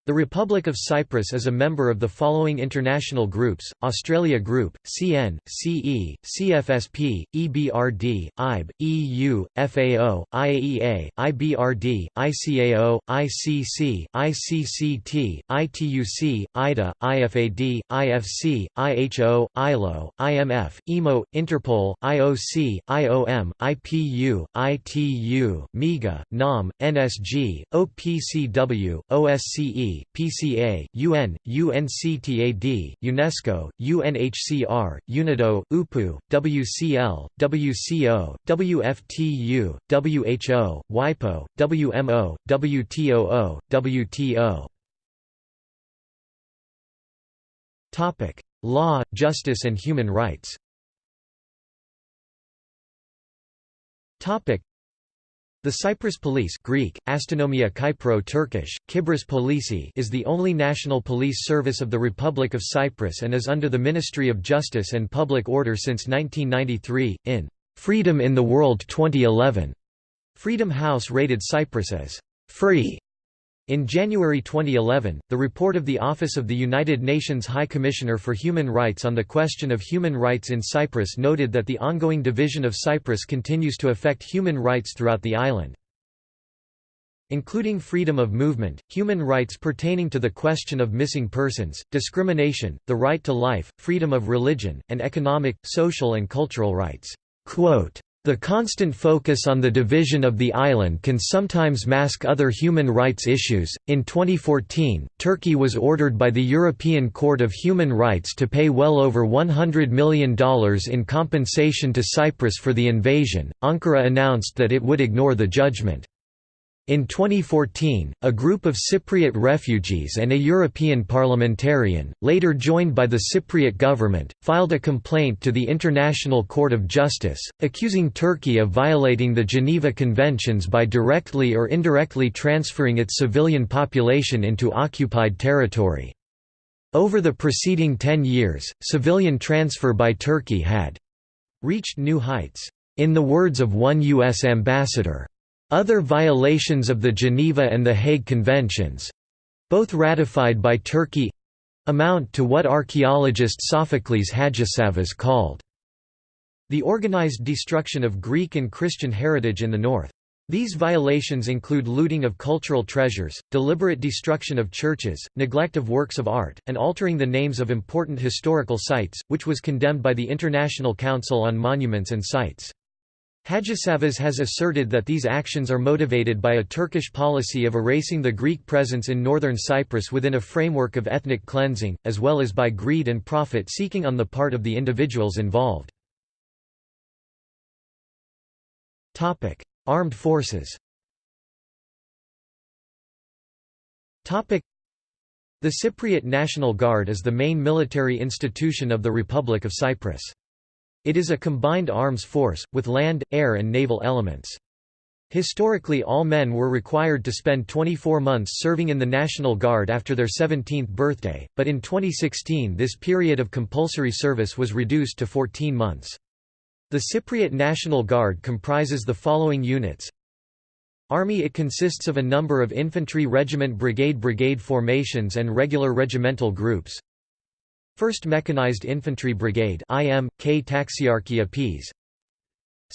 the Republic of Cyprus is a member of the following international groups, Australia Group, CN, CE, CFSP, EBRD, IB, EU, FAO, IAEA, IBRD, ICAO, ICC, ICCT, ITUC, IDA, IFAD, IFC, IHO, ILO, IMF, IMO, Interpol, IOC, IOM, IPU, ITU, MIGA, NOM, NSG, OPCW, OSCE, PCA, UN, UNCTAD, UNESCO, UNHCR, UNIDO, UPU, WCL, WCO, WFTU, WHO, WIPO, WMO, WTOO, WTO. Topic: Law, justice and human rights. Topic: the Cyprus Police Greek, Astynomia Kypro Turkish, Kibris Polisi is the only national police service of the Republic of Cyprus and is under the Ministry of Justice and Public Order since 1993. In Freedom in the World 2011, Freedom House rated Cyprus as free. In January 2011, the report of the Office of the United Nations High Commissioner for Human Rights on the question of human rights in Cyprus noted that the ongoing division of Cyprus continues to affect human rights throughout the island. Including freedom of movement, human rights pertaining to the question of missing persons, discrimination, the right to life, freedom of religion, and economic, social and cultural rights. Quote, the constant focus on the division of the island can sometimes mask other human rights issues. In 2014, Turkey was ordered by the European Court of Human Rights to pay well over $100 million in compensation to Cyprus for the invasion. Ankara announced that it would ignore the judgment. In 2014, a group of Cypriot refugees and a European parliamentarian, later joined by the Cypriot government, filed a complaint to the International Court of Justice, accusing Turkey of violating the Geneva Conventions by directly or indirectly transferring its civilian population into occupied territory. Over the preceding ten years, civilian transfer by Turkey had reached new heights. In the words of one U.S. ambassador, other violations of the Geneva and the Hague Conventions—both ratified by Turkey—amount to what archaeologist Sophocles Hadjisavvas called the organized destruction of Greek and Christian heritage in the north. These violations include looting of cultural treasures, deliberate destruction of churches, neglect of works of art, and altering the names of important historical sites, which was condemned by the International Council on Monuments and Sites. Hadjisavvas has asserted that these actions are motivated by a Turkish policy of erasing the Greek presence in northern Cyprus within a framework of ethnic cleansing, as well as by greed and profit-seeking on the part of the individuals involved. Armed forces The Cypriot National Guard is the main military institution of the Republic of Cyprus. It is a combined arms force, with land, air and naval elements. Historically all men were required to spend 24 months serving in the National Guard after their 17th birthday, but in 2016 this period of compulsory service was reduced to 14 months. The Cypriot National Guard comprises the following units Army It consists of a number of infantry regiment brigade brigade formations and regular regimental groups 1st Mechanized Infantry Brigade IM, K Taxiarchia Ps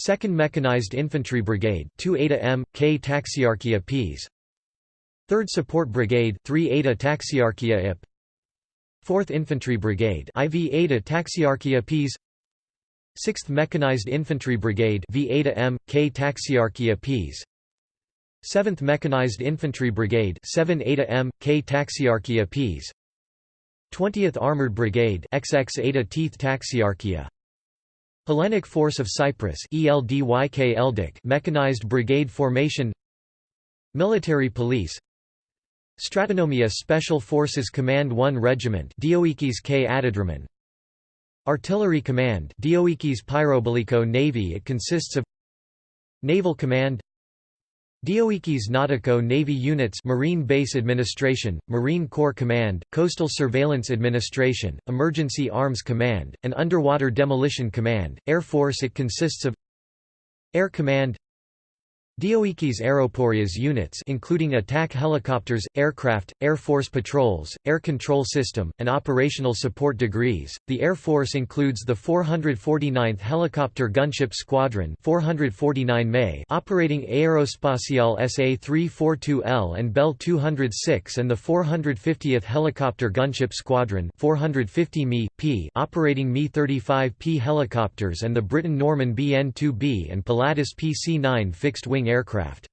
2nd Mechanized Infantry Brigade 2 Eta M, K Taxiarchia Ps 3rd Support Brigade 3 Eta Taxiarchia IP 4th Infantry Brigade IV Eta Taxiarchia Ps 6th Mechanized Infantry Brigade V Eta M, K Taxiarchia Ps 7th Mechanized Infantry Brigade 7 Eta M, K Taxiarchia Ps 20th Armored Brigade XX Teeth Taxiarchia. Hellenic Force of Cyprus ELDYK Eldic Mechanized Brigade Formation. Military Police. Stratonomia Special Forces Command 1 Regiment Dioikis K Atidromen Artillery Command Dioikis Pyroboliko Navy It consists of Naval Command Dioikis Nautico Navy Units Marine Base Administration, Marine Corps Command, Coastal Surveillance Administration, Emergency Arms Command, and Underwater Demolition Command, Air Force. It consists of Air Command Dioikis Aeroporias units including attack helicopters, aircraft, Air Force patrols, air control system, and operational support degrees. The Air Force includes the 449th Helicopter Gunship Squadron 449 May operating Aerospatiale SA-342L and Bell 206 and the 450th Helicopter Gunship Squadron 450 Me, P operating Mi-35P helicopters and the Britten-Norman BN-2B and Pilatus PC-9 fixed-wing aircraft.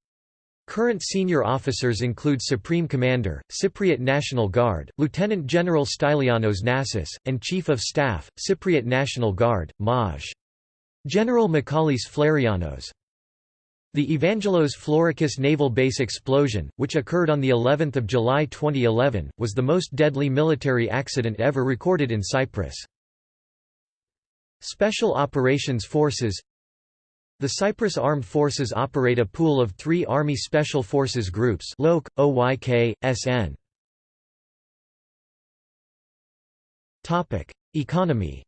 Current senior officers include Supreme Commander, Cypriot National Guard, Lieutenant General Stylianos Nassis, and Chief of Staff, Cypriot National Guard, Maj. General Michalis Flarianos. The Evangelos Florakis naval base explosion, which occurred on the 11th of July 2011, was the most deadly military accident ever recorded in Cyprus. Special Operations Forces the Cyprus Armed Forces operate a pool of three Army Special Forces groups LOK, OYK, SN. Economy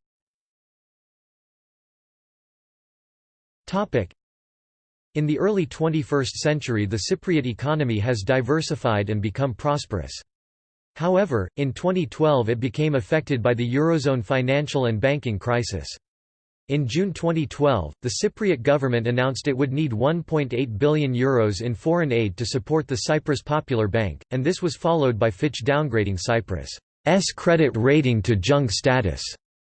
In the early 21st century the Cypriot economy has diversified and become prosperous. However, in 2012 it became affected by the Eurozone financial and banking crisis. In June 2012, the Cypriot government announced it would need €1.8 billion Euros in foreign aid to support the Cyprus Popular Bank, and this was followed by Fitch downgrading Cyprus' credit rating to junk status.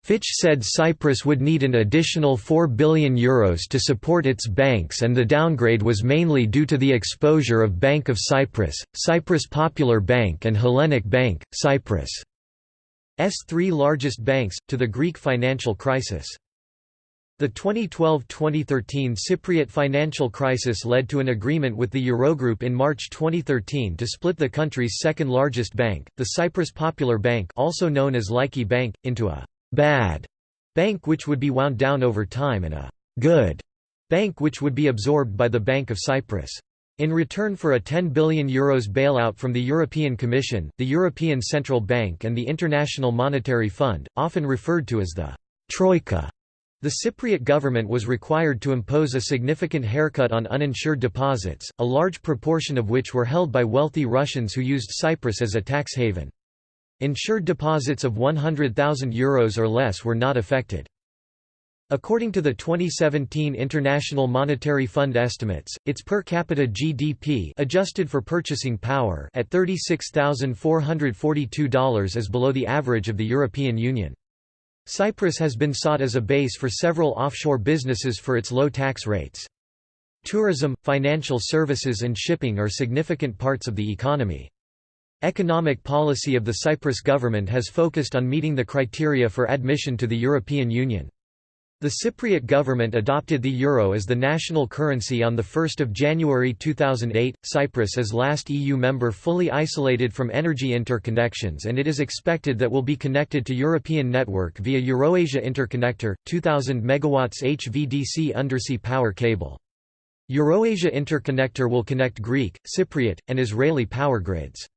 Fitch said Cyprus would need an additional €4 billion Euros to support its banks and the downgrade was mainly due to the exposure of Bank of Cyprus, Cyprus Popular Bank and Hellenic Bank, Cyprus' three largest banks, to the Greek financial crisis. The 2012–2013 Cypriot financial crisis led to an agreement with the Eurogroup in March 2013 to split the country's second-largest bank, the Cyprus Popular Bank also known as Laiki Bank, into a «bad» bank which would be wound down over time and a «good» bank which would be absorbed by the Bank of Cyprus. In return for a €10 billion Euros bailout from the European Commission, the European Central Bank and the International Monetary Fund, often referred to as the «Troika», the Cypriot government was required to impose a significant haircut on uninsured deposits, a large proportion of which were held by wealthy Russians who used Cyprus as a tax haven. Insured deposits of €100,000 or less were not affected. According to the 2017 International Monetary Fund estimates, its per capita GDP adjusted for purchasing power at $36,442 is below the average of the European Union. Cyprus has been sought as a base for several offshore businesses for its low tax rates. Tourism, financial services and shipping are significant parts of the economy. Economic policy of the Cyprus government has focused on meeting the criteria for admission to the European Union. The Cypriot government adopted the euro as the national currency on 1 January 2008. Cyprus is last EU member fully isolated from energy interconnections and it is expected that will be connected to European network via Eurasia Interconnector, 2000 MW HVDC undersea power cable. Eurasia Interconnector will connect Greek, Cypriot, and Israeli power grids.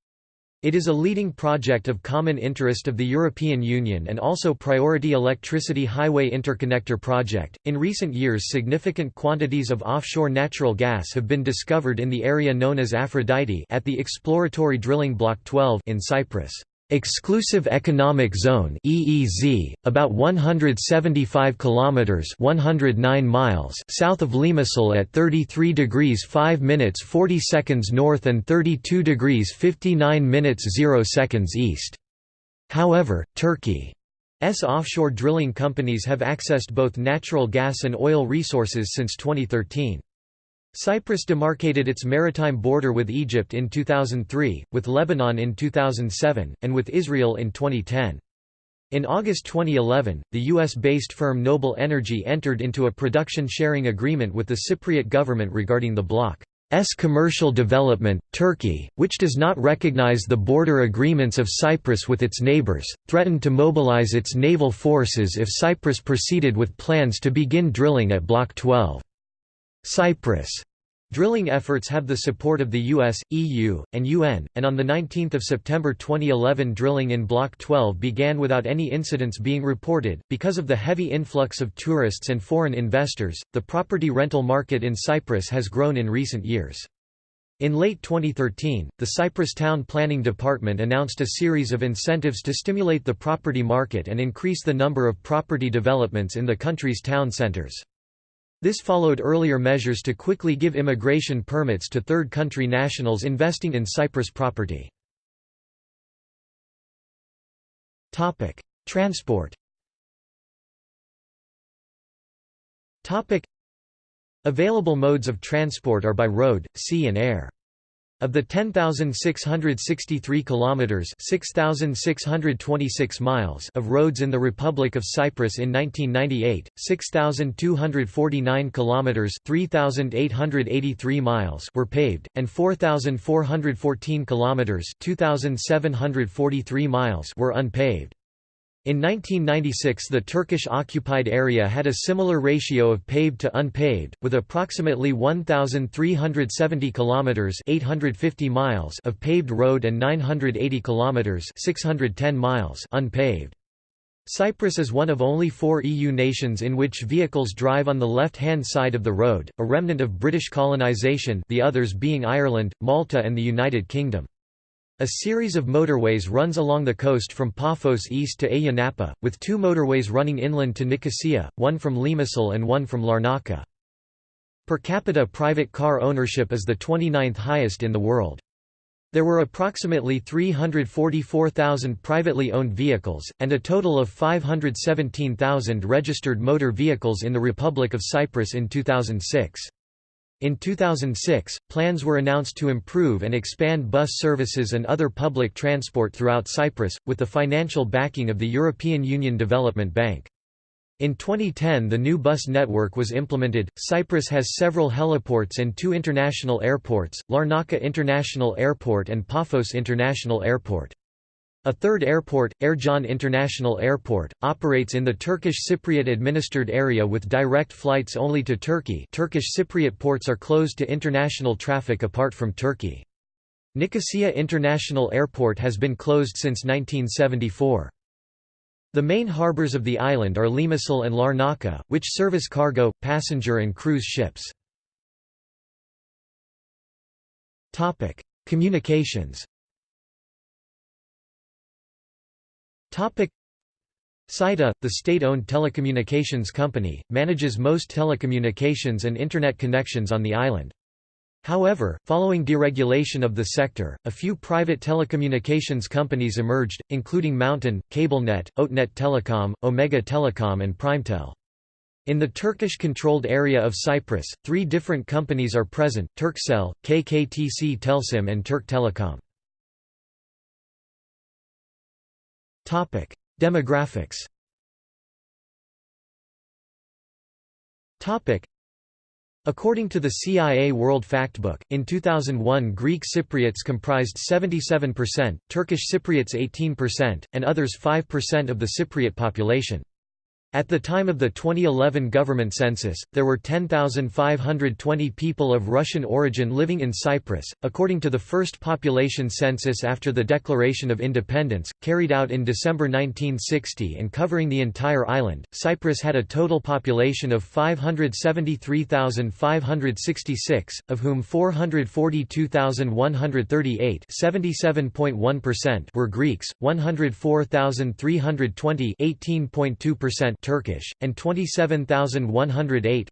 It is a leading project of common interest of the European Union and also Priority Electricity Highway Interconnector project. In recent years, significant quantities of offshore natural gas have been discovered in the area known as Aphrodite at the exploratory drilling Block 12 in Cyprus. Exclusive Economic Zone (EEZ), about 175 kilometers (109 miles) south of Limassol at 33 degrees 5 minutes 40 seconds north and 32 degrees 59 minutes 0 seconds east. However, Turkey's offshore drilling companies have accessed both natural gas and oil resources since 2013. Cyprus demarcated its maritime border with Egypt in 2003, with Lebanon in 2007, and with Israel in 2010. In August 2011, the US-based firm Noble Energy entered into a production sharing agreement with the Cypriot government regarding the bloc's commercial development. Turkey, which does not recognize the border agreements of Cyprus with its neighbors, threatened to mobilize its naval forces if Cyprus proceeded with plans to begin drilling at Block 12. Cyprus Drilling efforts have the support of the US, EU, and UN, and on 19 September 2011 drilling in Block 12 began without any incidents being reported. Because of the heavy influx of tourists and foreign investors, the property rental market in Cyprus has grown in recent years. In late 2013, the Cyprus Town Planning Department announced a series of incentives to stimulate the property market and increase the number of property developments in the country's town centres. This followed earlier measures to quickly give immigration permits to third country nationals investing in Cyprus property. Transport Available modes of transport are by road, sea and air. Of the 10,663 kilometers (6,626 miles) of roads in the Republic of Cyprus in 1998, 6,249 kilometers (3,883 miles) were paved, and 4,414 kilometers (2,743 miles) were unpaved. In 1996 the Turkish-occupied area had a similar ratio of paved to unpaved, with approximately 1,370 kilometers (850 miles) of paved road and 980 kilometers (610 miles) unpaved. Cyprus is one of only four EU nations in which vehicles drive on the left-hand side of the road, a remnant of British colonisation the others being Ireland, Malta and the United Kingdom. A series of motorways runs along the coast from Paphos east to Ayia Napa, with two motorways running inland to Nicosia, one from Limassol and one from Larnaca. Per capita private car ownership is the 29th highest in the world. There were approximately 344,000 privately owned vehicles, and a total of 517,000 registered motor vehicles in the Republic of Cyprus in 2006. In 2006, plans were announced to improve and expand bus services and other public transport throughout Cyprus, with the financial backing of the European Union Development Bank. In 2010 the new bus network was implemented. Cyprus has several heliports and two international airports, Larnaca International Airport and Paphos International Airport. A third airport, Ercan International Airport, operates in the Turkish Cypriot administered area with direct flights only to Turkey Turkish Cypriot ports are closed to international traffic apart from Turkey. Nicosia International Airport has been closed since 1974. The main harbors of the island are Limassol and Larnaca, which service cargo, passenger and cruise ships. Communications CYTA, the state-owned telecommunications company, manages most telecommunications and Internet connections on the island. However, following deregulation of the sector, a few private telecommunications companies emerged, including Mountain, CableNet, OTEnet Telecom, Omega Telecom and Primetel. In the Turkish-controlled area of Cyprus, three different companies are present, Turkcell, KKTC Telsim and Turk Telecom. Topic: Demographics. Topic: According to the CIA World Factbook, in 2001 Greek Cypriots comprised 77%, Turkish Cypriots 18%, and others 5% of the Cypriot population. At the time of the 2011 government census, there were 10,520 people of Russian origin living in Cyprus. According to the first population census after the Declaration of Independence, carried out in December 1960 and covering the entire island, Cyprus had a total population of 573,566, of whom 442,138 were Greeks, 104,320 18.2% Turkish, and 27,108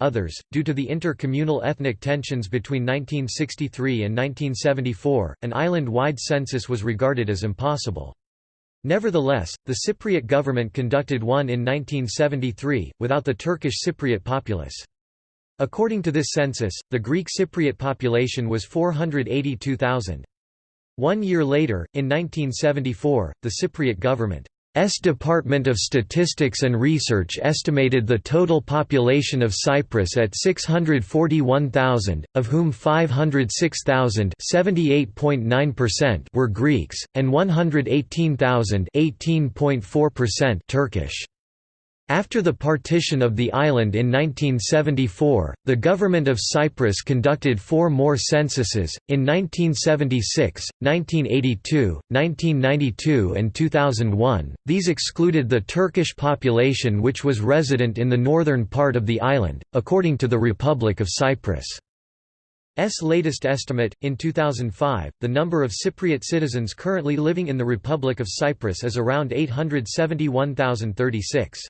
others. Due to the inter-communal ethnic tensions between 1963 and 1974, an island-wide census was regarded as impossible. Nevertheless, the Cypriot government conducted one in 1973, without the Turkish Cypriot populace. According to this census, the Greek Cypriot population was 482,000. One year later, in 1974, the Cypriot government S Department of Statistics and Research estimated the total population of Cyprus at 641,000, of whom 506,000 were Greeks, and 118,000 Turkish. After the partition of the island in 1974, the government of Cyprus conducted four more censuses, in 1976, 1982, 1992 and 2001. These excluded the Turkish population which was resident in the northern part of the island, according to the Republic of Cyprus. S latest estimate, in 2005, the number of Cypriot citizens currently living in the Republic of Cyprus is around 871,036.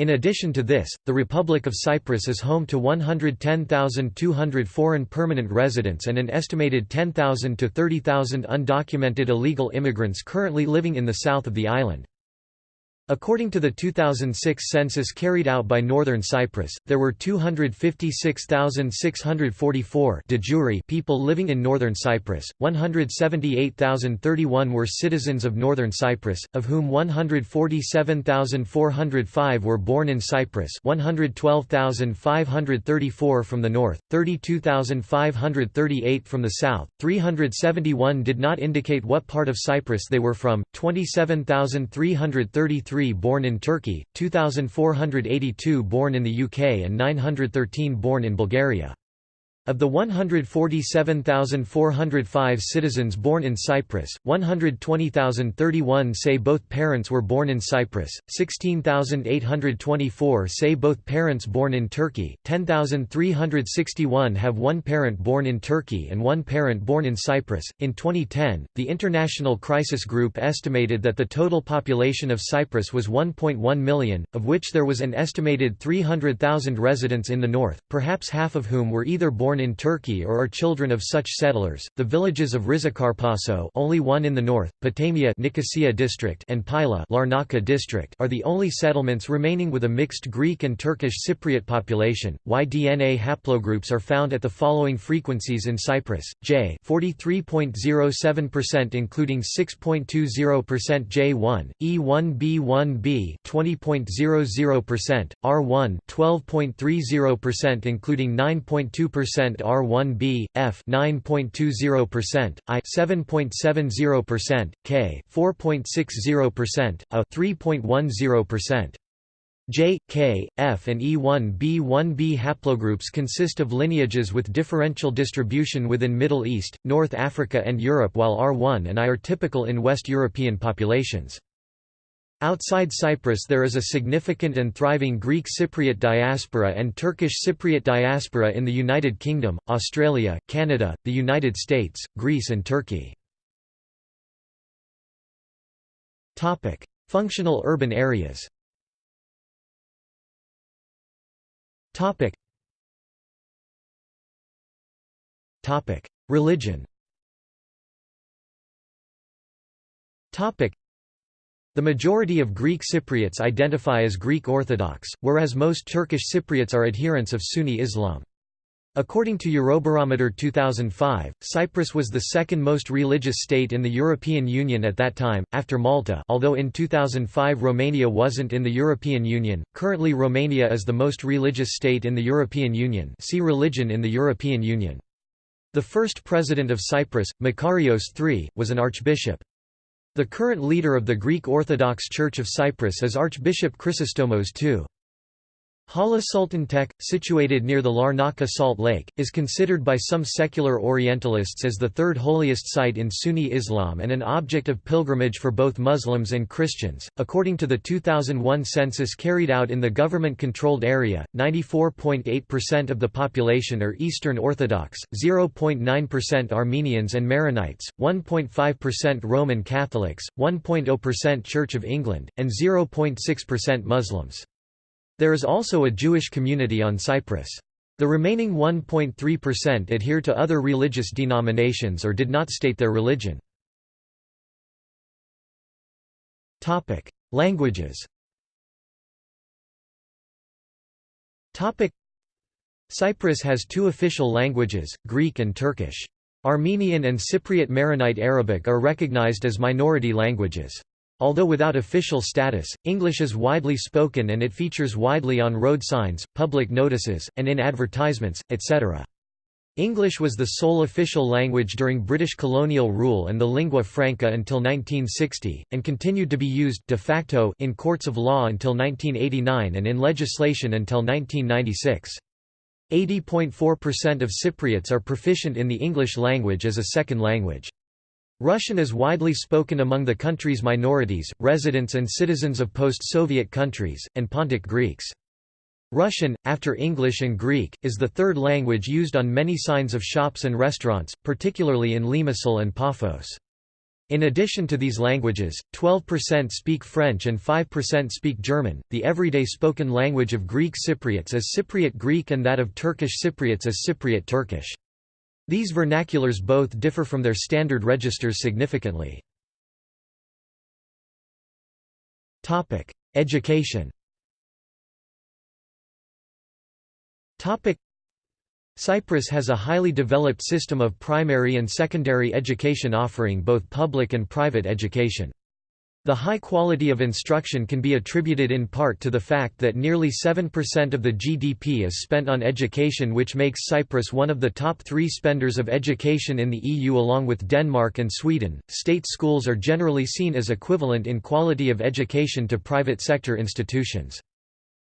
In addition to this, the Republic of Cyprus is home to 110,200 foreign permanent residents and an estimated 10,000 to 30,000 undocumented illegal immigrants currently living in the south of the island. According to the 2006 census carried out by Northern Cyprus, there were 256,644 de jure people living in Northern Cyprus, 178,031 were citizens of Northern Cyprus, of whom 147,405 were born in Cyprus 112,534 from the north, 32,538 from the south, 371 did not indicate what part of Cyprus they were from, 27,333 born in Turkey, 2,482 born in the UK and 913 born in Bulgaria. Of the 147,405 citizens born in Cyprus, 120,031 say both parents were born in Cyprus, 16,824 say both parents born in Turkey, 10,361 have one parent born in Turkey and one parent born in Cyprus. In 2010, the International Crisis Group estimated that the total population of Cyprus was 1.1 million, of which there was an estimated 300,000 residents in the north, perhaps half of whom were either born in Turkey or are children of such settlers. The villages of Rizokarpaso, only one in the north, Potamia Nicosia district and Pyla Larnaca district are the only settlements remaining with a mixed Greek and Turkish Cypriot population. Y-DNA haplogroups are found at the following frequencies in Cyprus: J 43.07% including 6.20% J1, E1B1B 20.00%, R1 12.30% including 9.2% R1B, F 9.20%, I 7.70%, K 4.60%, A 3.10%. J, K, F and E1b1b haplogroups consist of lineages with differential distribution within Middle East, North Africa and Europe while R1 and I are typical in West European populations. Outside Cyprus there is a significant and thriving Greek Cypriot diaspora and Turkish Cypriot diaspora in the United Kingdom, Australia, Canada, the United States, Greece and Turkey. Functional urban areas Religion the majority of Greek Cypriots identify as Greek Orthodox, whereas most Turkish Cypriots are adherents of Sunni Islam. According to Eurobarometer 2005, Cyprus was the second most religious state in the European Union at that time, after Malta although in 2005 Romania wasn't in the European Union, currently Romania is the most religious state in the European Union see Religion in the European Union. The first president of Cyprus, Makarios III, was an archbishop. The current leader of the Greek Orthodox Church of Cyprus is Archbishop Chrysostomos II. Hala Sultan Tekke, situated near the Larnaca Salt Lake, is considered by some secular Orientalists as the third holiest site in Sunni Islam and an object of pilgrimage for both Muslims and Christians. According to the 2001 census carried out in the government controlled area, 94.8% of the population are Eastern Orthodox, 0.9% Armenians and Maronites, 1.5% Roman Catholics, 1.0% Church of England, and 0.6% Muslims. There is also a Jewish community on Cyprus. The remaining 1.3% adhere to other religious denominations or did not state their religion. Languages Cyprus has two official languages, Greek and Turkish. Armenian and Cypriot Maronite Arabic are recognized as minority languages. Although without official status, English is widely spoken and it features widely on road signs, public notices, and in advertisements, etc. English was the sole official language during British colonial rule and the lingua franca until 1960, and continued to be used de facto in courts of law until 1989 and in legislation until 1996. 80.4% of Cypriots are proficient in the English language as a second language. Russian is widely spoken among the country's minorities, residents and citizens of post-Soviet countries, and Pontic Greeks. Russian, after English and Greek, is the third language used on many signs of shops and restaurants, particularly in Limassol and Paphos. In addition to these languages, 12% speak French and 5% speak German. The everyday spoken language of Greek Cypriots is Cypriot Greek and that of Turkish Cypriots is Cypriot Turkish. These vernaculars both differ from their standard registers significantly. Education Cyprus has a highly developed system of primary and secondary education offering both public and private education. The high quality of instruction can be attributed in part to the fact that nearly 7% of the GDP is spent on education which makes Cyprus one of the top three spenders of education in the EU along with Denmark and Sweden. State schools are generally seen as equivalent in quality of education to private sector institutions.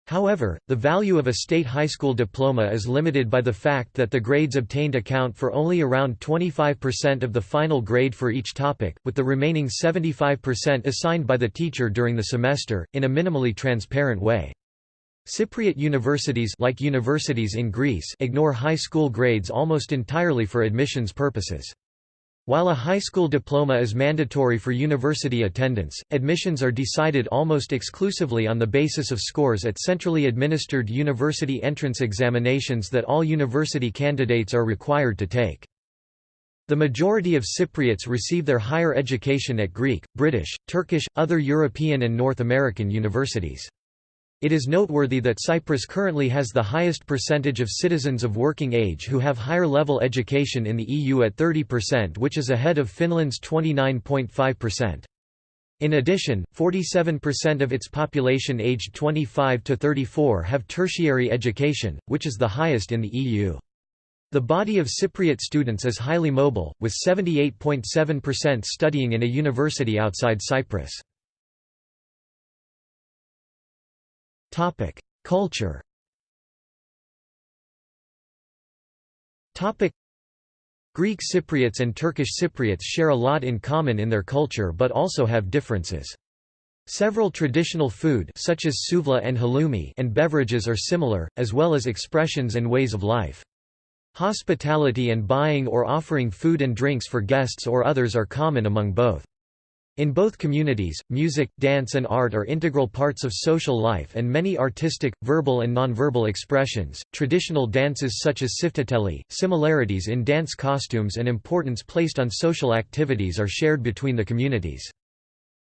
However, the value of a state high school diploma is limited by the fact that the grades obtained account for only around 25% of the final grade for each topic, with the remaining 75% assigned by the teacher during the semester, in a minimally transparent way. Cypriot universities like universities in Greece ignore high school grades almost entirely for admissions purposes. While a high school diploma is mandatory for university attendance, admissions are decided almost exclusively on the basis of scores at centrally administered university entrance examinations that all university candidates are required to take. The majority of Cypriots receive their higher education at Greek, British, Turkish, other European and North American universities. It is noteworthy that Cyprus currently has the highest percentage of citizens of working age who have higher level education in the EU at 30% which is ahead of Finland's 29.5%. In addition, 47% of its population aged 25 to 34 have tertiary education, which is the highest in the EU. The body of Cypriot students is highly mobile, with 78.7% studying in a university outside Cyprus. Topic: Culture. Topic: Greek Cypriots and Turkish Cypriots share a lot in common in their culture but also have differences. Several traditional food such as souvla and halloumi and beverages are similar, as well as expressions and ways of life. Hospitality and buying or offering food and drinks for guests or others are common among both. In both communities, music, dance and art are integral parts of social life and many artistic, verbal and nonverbal expressions, traditional dances such as sifteteli, similarities in dance costumes and importance placed on social activities are shared between the communities.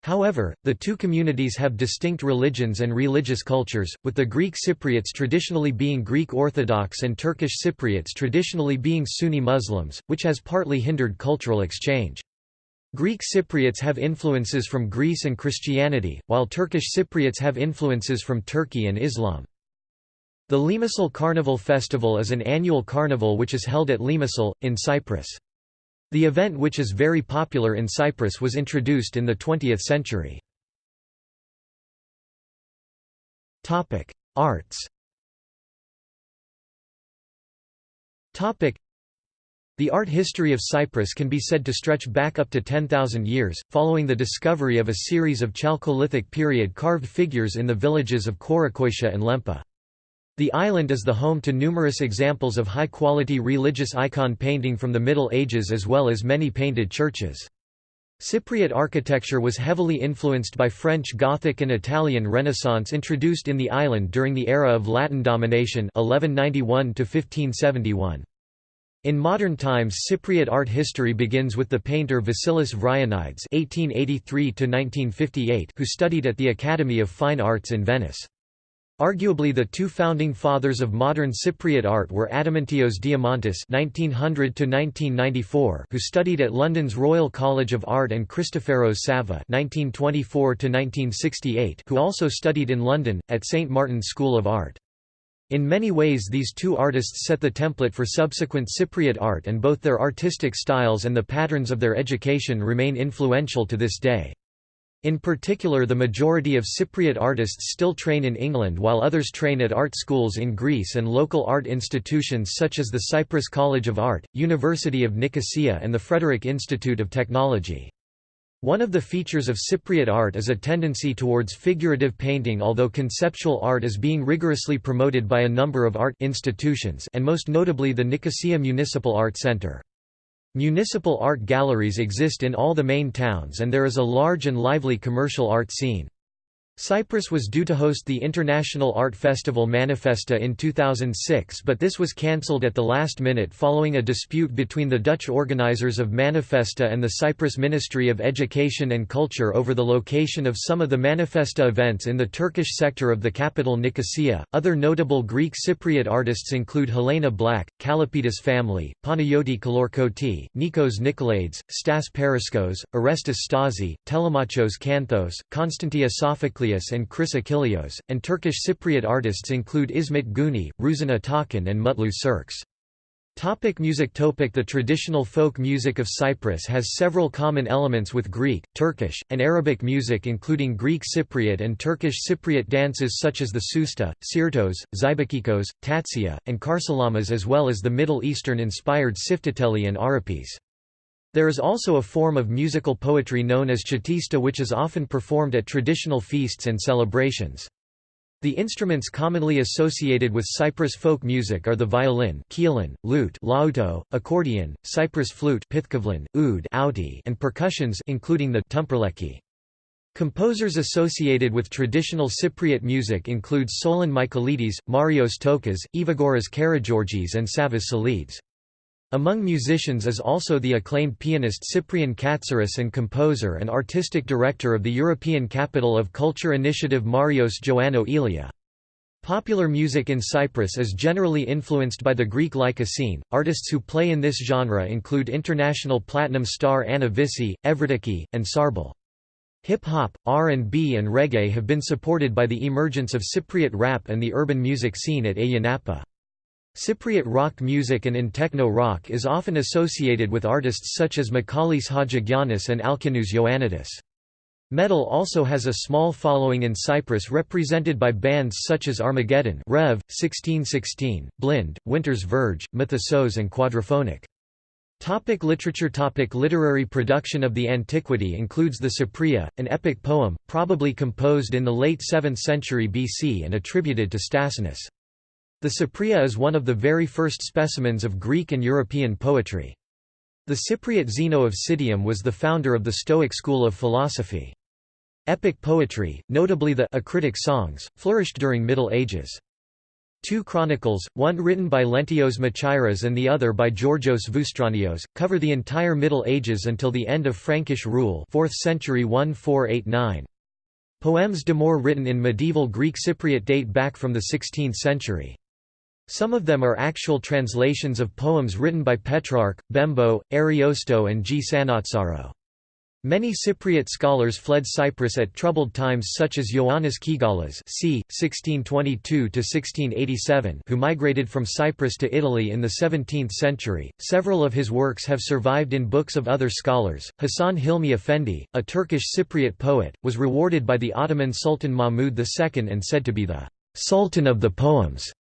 However, the two communities have distinct religions and religious cultures, with the Greek Cypriots traditionally being Greek Orthodox and Turkish Cypriots traditionally being Sunni Muslims, which has partly hindered cultural exchange. Greek Cypriots have influences from Greece and Christianity, while Turkish Cypriots have influences from Turkey and Islam. The Limassol Carnival Festival is an annual carnival which is held at Limassol, in Cyprus. The event which is very popular in Cyprus was introduced in the 20th century. Arts the art history of Cyprus can be said to stretch back up to 10,000 years, following the discovery of a series of Chalcolithic period carved figures in the villages of Korakoisha and Lempa. The island is the home to numerous examples of high-quality religious icon painting from the Middle Ages as well as many painted churches. Cypriot architecture was heavily influenced by French Gothic and Italian Renaissance introduced in the island during the era of Latin domination 1191 1571. In modern times Cypriot art history begins with the painter Vasilis Vryonides (1883–1958), who studied at the Academy of Fine Arts in Venice. Arguably the two founding fathers of modern Cypriot art were Adamantios Diamantis (1900–1994), who studied at London's Royal College of Art, and Christoforos Savva (1924–1968), who also studied in London at St Martin's School of Art. In many ways these two artists set the template for subsequent Cypriot art and both their artistic styles and the patterns of their education remain influential to this day. In particular the majority of Cypriot artists still train in England while others train at art schools in Greece and local art institutions such as the Cyprus College of Art, University of Nicosia and the Frederick Institute of Technology. One of the features of Cypriot art is a tendency towards figurative painting although conceptual art is being rigorously promoted by a number of art institutions and most notably the Nicosia Municipal Art Center. Municipal art galleries exist in all the main towns and there is a large and lively commercial art scene. Cyprus was due to host the International Art Festival Manifesta in 2006 but this was cancelled at the last minute following a dispute between the Dutch organizers of Manifesta and the Cyprus Ministry of Education and Culture over the location of some of the Manifesta events in the Turkish sector of the capital Nicosia. Other notable Greek Cypriot artists include Helena Black, Kalopedis family, Panayoti Kalorkoti, Nikos Nikolaides, Stass Paraskos, Orestes Stasi, Telemachos Kanthos, Konstantia Sophocles and Chris Achilleos, and Turkish Cypriot artists include Ismet Guni, Ruzan Atakan and Mutlu Cerkez. Topic music Topic The traditional folk music of Cyprus has several common elements with Greek, Turkish, and Arabic music including Greek Cypriot and Turkish Cypriot dances such as the Sousta, Sirtos, Zeibekikos, Tatsia, and Karsilamas as well as the Middle Eastern-inspired Sifteteli and Arapis. There is also a form of musical poetry known as chatista which is often performed at traditional feasts and celebrations. The instruments commonly associated with Cyprus folk music are the violin keelin, lute lauto, accordion, Cyprus flute oud and percussions including the tumperleki. Composers associated with traditional Cypriot music include Solon Michaelides, Marios Tokas, Evagoras Karageorgis and Savvas Salides. Among musicians is also the acclaimed pianist Cyprien Katsaris and composer and artistic director of the European Capital of Culture Initiative Marios Joannou Elia. Popular music in Cyprus is generally influenced by the Greek Laika scene. Artists who play in this genre include international platinum star Anna Vissi, Evridiki, and Sarbel. Hip-hop, R&B and reggae have been supported by the emergence of Cypriot rap and the urban music scene at Ayia Napa. Cypriot rock music and in techno rock is often associated with artists such as Michalis Hatzigiannis and Alkinoos Ioannidis. Metal also has a small following in Cyprus represented by bands such as Armageddon Rev, 1616, Blind, Winter's Verge, Methysos and Quadraphonic. Topic literature Topic Literary production of the antiquity includes the Cypria, an epic poem, probably composed in the late 7th century BC and attributed to Stasinus. The Cypria is one of the very first specimens of Greek and European poetry. The Cypriot Zeno of Citium was the founder of the Stoic school of philosophy. Epic poetry, notably the acritic songs, flourished during Middle Ages. Two chronicles, one written by Leontios Machairas and the other by Georgios Voustranios, cover the entire Middle Ages until the end of Frankish rule 4th century 1489. Poems d'amour written in medieval Greek Cypriot date back from the 16th century. Some of them are actual translations of poems written by Petrarch, Bembo, Ariosto and G. Sannazaro. Many Cypriot scholars fled Cyprus at troubled times such as Ioannis Kigalas c. 1622–1687 who migrated from Cyprus to Italy in the 17th century. Several of his works have survived in books of other scholars. Hasan Hilmi Efendi, a Turkish Cypriot poet, was rewarded by the Ottoman Sultan Mahmud II and said to be the «sultan of the poems».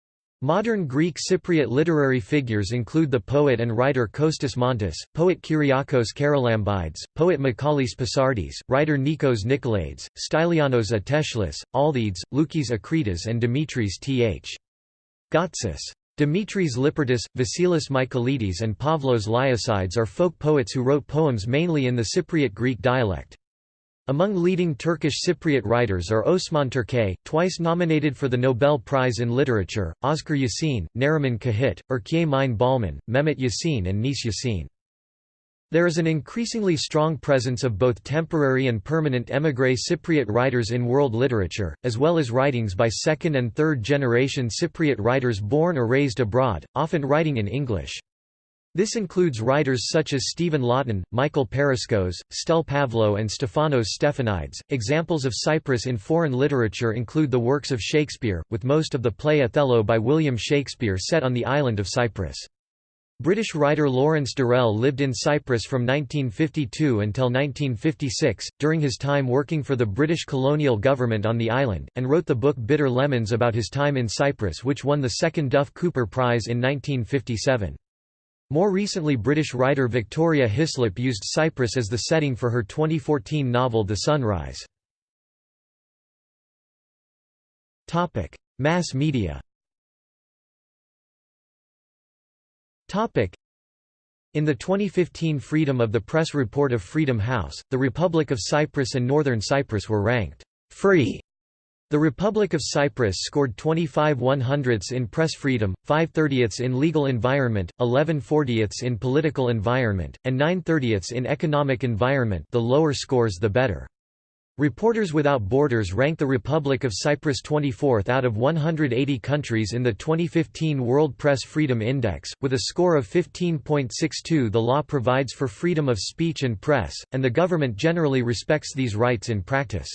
Modern Greek Cypriot literary figures include the poet and writer Kostas Montis, poet Kyriakos Charalambides, poet Michalis Pasiardis, writer Nikos Nikolaides, Stylianos Ateshlis, Altheides, Loukis Akritas and Dimitris Th. Gotsis. Dimitris Lipertis, Vasilis Michaelides and Pavlos Liasides are folk poets who wrote poems mainly in the Cypriot Greek dialect. Among leading Turkish Cypriot writers are Osman Turkay, twice nominated for the Nobel Prize in Literature, Ozgur Yasin, Neriman Cahit, Erkay Mine Balman, Mehmet Yasin and Nis Yasin. There is an increasingly strong presence of both temporary and permanent émigré Cypriot writers in world literature, as well as writings by second- and third-generation Cypriot writers born or raised abroad, often writing in English. This includes writers such as Stephen Lawton, Michael Paraskos, Stel Pavlou, and Stefanos Stephanides. Examples of Cyprus in foreign literature include the works of Shakespeare, with most of the play Othello by William Shakespeare set on the island of Cyprus. British writer Lawrence Durrell lived in Cyprus from 1952 until 1956, during his time working for the British colonial government on the island, and wrote the book Bitter Lemons about his time in Cyprus which won the second Duff Cooper Prize in 1957. More recently British writer Victoria Hislop used Cyprus as the setting for her 2014 novel The Sunrise. Mass media in the 2015 Freedom of the Press report of Freedom House, the Republic of Cyprus and Northern Cyprus were ranked «free» The Republic of Cyprus scored 25 100ths in press freedom, 5 30ths in legal environment, 11 40ths in political environment, and 9 30ths in economic environment the lower scores the better. Reporters Without Borders ranked the Republic of Cyprus 24th out of 180 countries in the 2015 World Press Freedom Index, with a score of 15.62 The law provides for freedom of speech and press, and the government generally respects these rights in practice.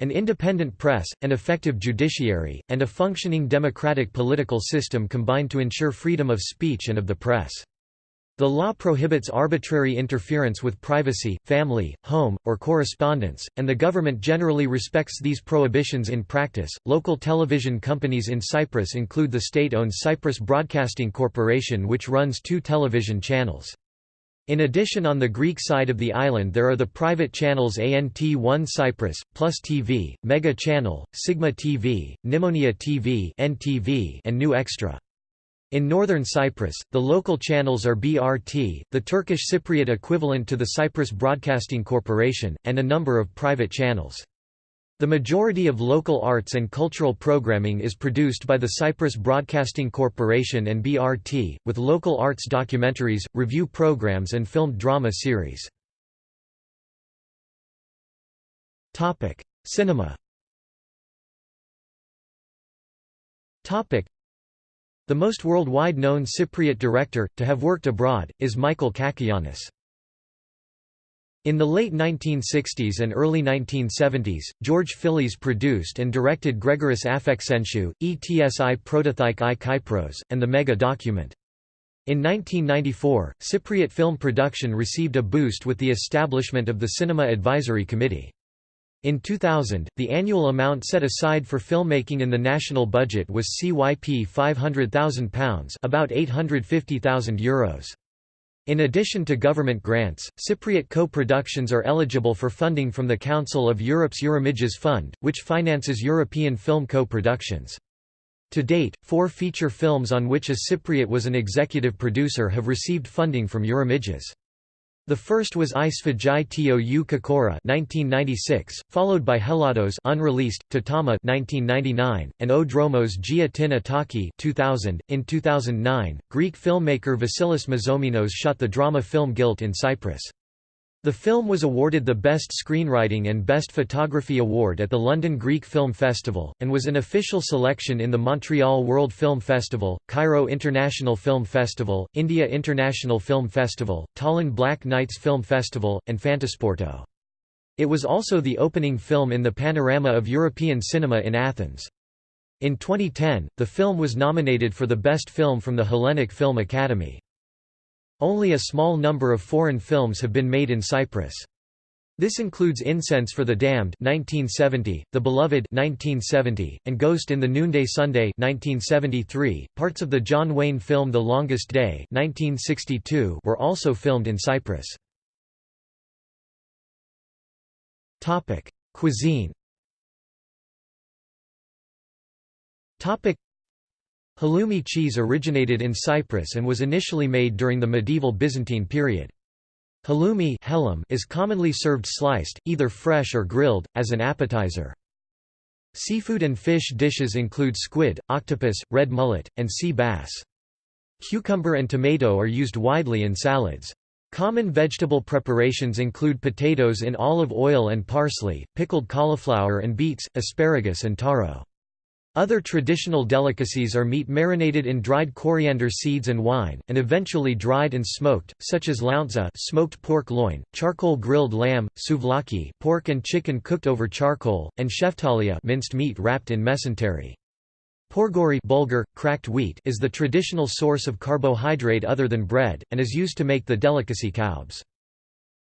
An independent press, an effective judiciary, and a functioning democratic political system combine to ensure freedom of speech and of the press. The law prohibits arbitrary interference with privacy, family, home, or correspondence, and the government generally respects these prohibitions in practice. Local television companies in Cyprus include the state owned Cyprus Broadcasting Corporation, which runs two television channels. In addition on the Greek side of the island there are the private channels ANT1 Cyprus, Plus TV, Mega Channel, Sigma TV, Nimonia TV NTV and New Extra. In northern Cyprus, the local channels are BRT, the Turkish Cypriot equivalent to the Cyprus Broadcasting Corporation, and a number of private channels. The majority of local arts and cultural programming is produced by the Cyprus Broadcasting Corporation and BRT, with local arts documentaries, review programs and filmed drama series. Cinema The most worldwide known Cypriot director, to have worked abroad, is Michael Cacoyannis. In the late 1960s and early 1970s, George Phillies produced and directed Gregoris Afxentiou, ETSI Protothike i Kypros, and the Mega document. In 1994, Cypriot film production received a boost with the establishment of the Cinema Advisory Committee. In 2000, the annual amount set aside for filmmaking in the national budget was CYP £500,000 about €850,000. In addition to government grants, Cypriot co-productions are eligible for funding from the Council of Europe's Eurimages Fund, which finances European film co-productions. To date, four feature films on which a Cypriot was an executive producer have received funding from Eurimages. The first was I Sfajai Tou Kokora 1996, followed by Helados unreleased, Tatama 1999, and O Dromos Gia Tin Ithaki 2000. .In 2009, Greek filmmaker Vasilis Mazomenos shot the drama film Guilt in Cyprus. The film was awarded the Best Screenwriting and Best Photography Award at the London Greek Film Festival, and was an official selection in the Montreal World Film Festival, Cairo International Film Festival, India International Film Festival, Tallinn Black Nights Film Festival, and Fantasporto. It was also the opening film in the panorama of European cinema in Athens. In 2010, the film was nominated for the Best Film from the Hellenic Film Academy. Only a small number of foreign films have been made in Cyprus. This includes Incense for the Damned 1970, The Beloved 1970, and Ghost in the Noonday Sunday 1973. Parts of the John Wayne film The Longest Day 1962 were also filmed in Cyprus. Topic: Cuisine. Topic: Halloumi cheese originated in Cyprus and was initially made during the medieval Byzantine period. Halloumi is commonly served sliced, either fresh or grilled, as an appetizer. Seafood and fish dishes include squid, octopus, red mullet, and sea bass. Cucumber and tomato are used widely in salads. Common vegetable preparations include potatoes in olive oil and parsley, pickled cauliflower and beets, asparagus and taro. Other traditional delicacies are meat marinated in dried coriander seeds and wine, and eventually dried and smoked, such as lountza smoked pork loin, charcoal grilled lamb, souvlaki pork and chicken cooked over charcoal, and sheftalia minced meat wrapped in mesentery. Pourgori bulgur, cracked wheat is the traditional source of carbohydrate other than bread, and is used to make the delicacy kaubs.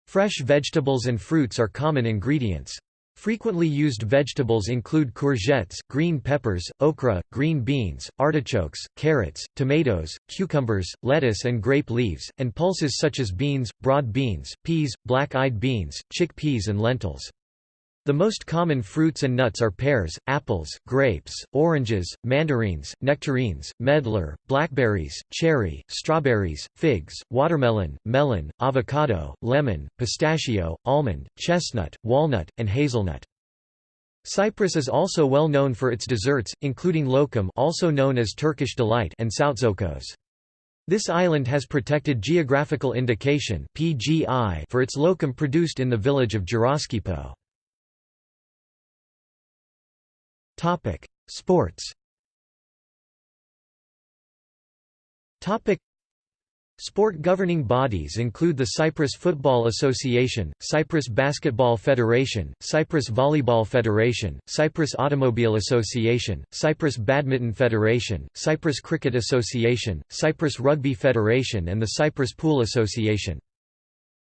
Fresh vegetables and fruits are common ingredients. Frequently used vegetables include courgettes, green peppers, okra, green beans, artichokes, carrots, tomatoes, cucumbers, lettuce and grape leaves, and pulses such as beans, broad beans, peas, black-eyed beans, chickpeas and lentils. The most common fruits and nuts are pears, apples, grapes, oranges, mandarins, nectarines, medlar, blackberries, cherry, strawberries, figs, watermelon, melon, avocado, lemon, pistachio, almond, chestnut, walnut, and hazelnut. Cyprus is also well known for its desserts, including lokum also known as Turkish delight and soutzoukos. This island has protected geographical indication for its lokum produced in the village of Geroskipou. Topic: Sports. Topic: Sport governing bodies include the Cyprus Football Association, Cyprus Basketball Federation, Cyprus Volleyball Federation, Cyprus Automobile Association, Cyprus Badminton Federation, Cyprus Cricket Association, Cyprus Rugby Federation and the Cyprus Pool Association.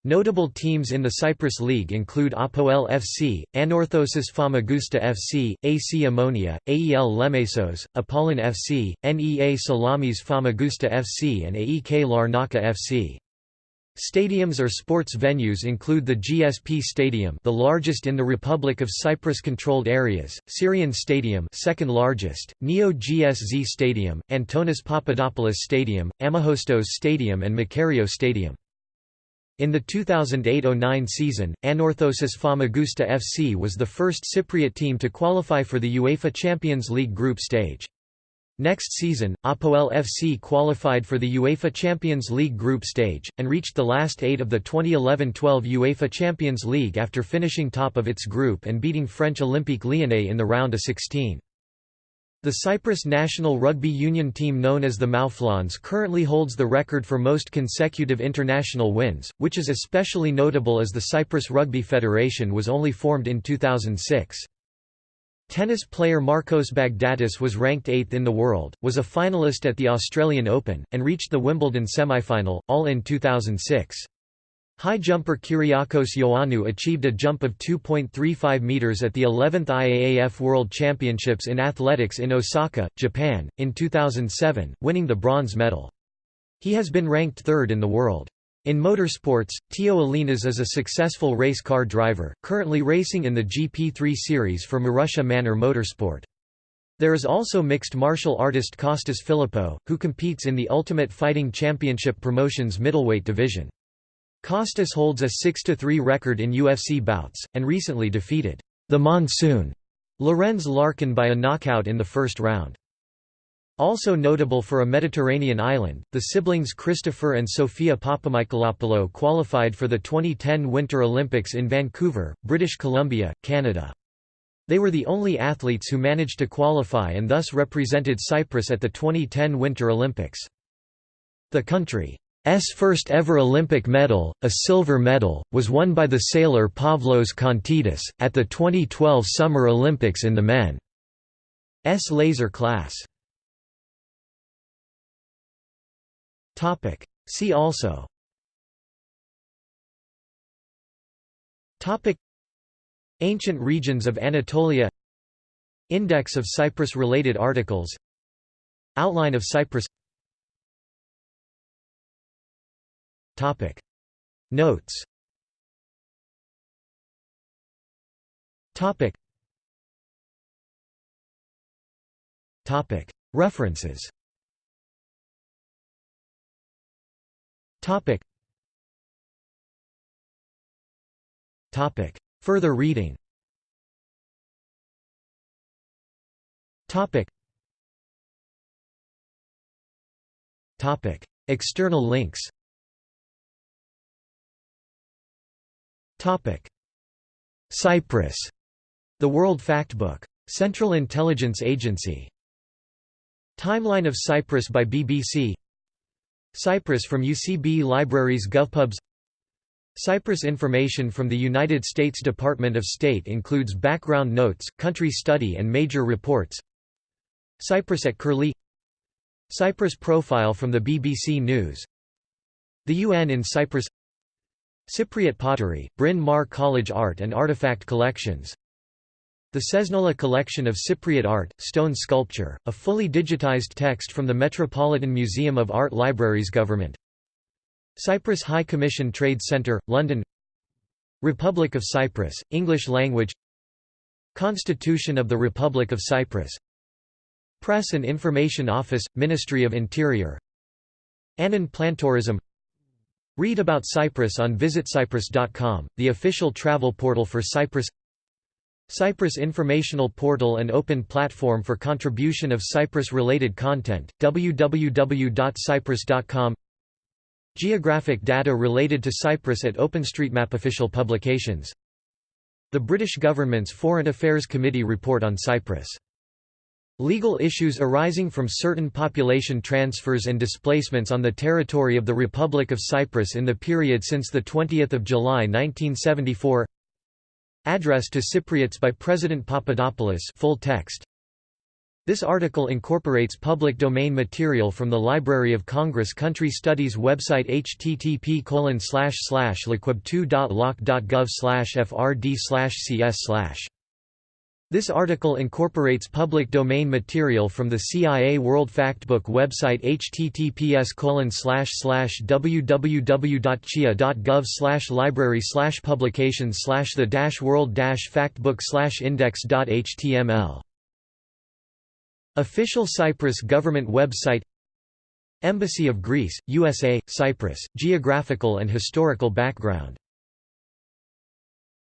Notable teams in the Cyprus League include Apoel FC, Anorthosis Famagusta FC, AC Omonia, AEL Lemesos, Apollon FC, NEA Salamis Famagusta FC and AEK Larnaca FC. Stadiums or sports venues include the GSP Stadium the largest in the Republic of Cyprus-controlled areas, Tsirion Stadium second largest, Neo-GSZ Stadium, Antonis Papadopoulos Stadium, Ammochostos Stadium and Makarios Stadium. In the 2008–09 season, Anorthosis Famagusta FC was the first Cypriot team to qualify for the UEFA Champions League group stage. Next season, Apoel FC qualified for the UEFA Champions League group stage, and reached the last eight of the 2011–12 UEFA Champions League after finishing top of its group and beating French Olympique Lyonnais in the round of 16. The Cyprus national rugby union team known as the Mouflons currently holds the record for most consecutive international wins, which is especially notable as the Cyprus Rugby Federation was only formed in 2006. Tennis player Marcos Baghdatis was ranked 8th in the world, was a finalist at the Australian Open, and reached the Wimbledon semi-final, all in 2006. High jumper Kyriakos Ioannou achieved a jump of 2.35 meters at the 11th IAAF World Championships in Athletics in Osaka, Japan, in 2007, winning the bronze medal. He has been ranked third in the world. In motorsports, Tio Ellinas is a successful race car driver, currently racing in the GP3 series for Marussia Manor Motorsport. There is also mixed martial artist Costas Philippou, who competes in the Ultimate Fighting Championship Promotions middleweight division. Kostas holds a 6–3 record in UFC bouts, and recently defeated the Monsoon Lorenz Larkin by a knockout in the first round. Also notable for a Mediterranean island, the siblings Christopher and Sophia Papamichaelopoulou qualified for the 2010 Winter Olympics in Vancouver, British Columbia, Canada. They were the only athletes who managed to qualify and thus represented Cyprus at the 2010 Winter Olympics. The country's first ever Olympic medal, a silver medal, was won by the sailor Pavlos Kontidis, at the 2012 Summer Olympics in the men's laser class. Topic. See also. Topic. Ancient regions of Anatolia. Index of Cyprus-related articles. Outline of Cyprus Topic Notes Topic Topic References Topic. Topic. Further reading. Topic. Topic. External links. Cyprus. The World Factbook. Central Intelligence Agency. Timeline of Cyprus by BBC Cyprus from UCB Libraries GovPubs. Cyprus information from the United States Department of State includes background notes, country study and major reports. Cyprus at Curlie. Cyprus profile from the BBC News. The UN in Cyprus Cypriot pottery, Bryn Mawr College Art and Artifact Collections. The Cesnola collection of Cypriot art, stone sculpture, a fully digitized text from the Metropolitan Museum of Art Libraries Government. Cyprus High Commission Trade Centre, London. Republic of Cyprus, English language. Constitution of the Republic of Cyprus. Press and Information Office, Ministry of Interior. Annan Plantourism Read about Cyprus on visitcyprus.com, the official travel portal for Cyprus. Cyprus Informational Portal and open platform for contribution of Cyprus-related content, www.cyprus.com Geographic data related to Cyprus at OpenStreetMap official publications. The British government's Foreign Affairs Committee report on Cyprus Legal issues arising from certain population transfers and displacements on the territory of the Republic of Cyprus in the period since 20 July 1974 Address to Cypriots by President Papadopoulos full text. This article incorporates public domain material from the Library of Congress Country Studies website http liquib2.loc.gov frd cs this article incorporates public domain material from the CIA World Factbook website https www.cia.gov library publications the world factbook index.html Official Cyprus government website Embassy of Greece, USA, Cyprus, geographical and historical background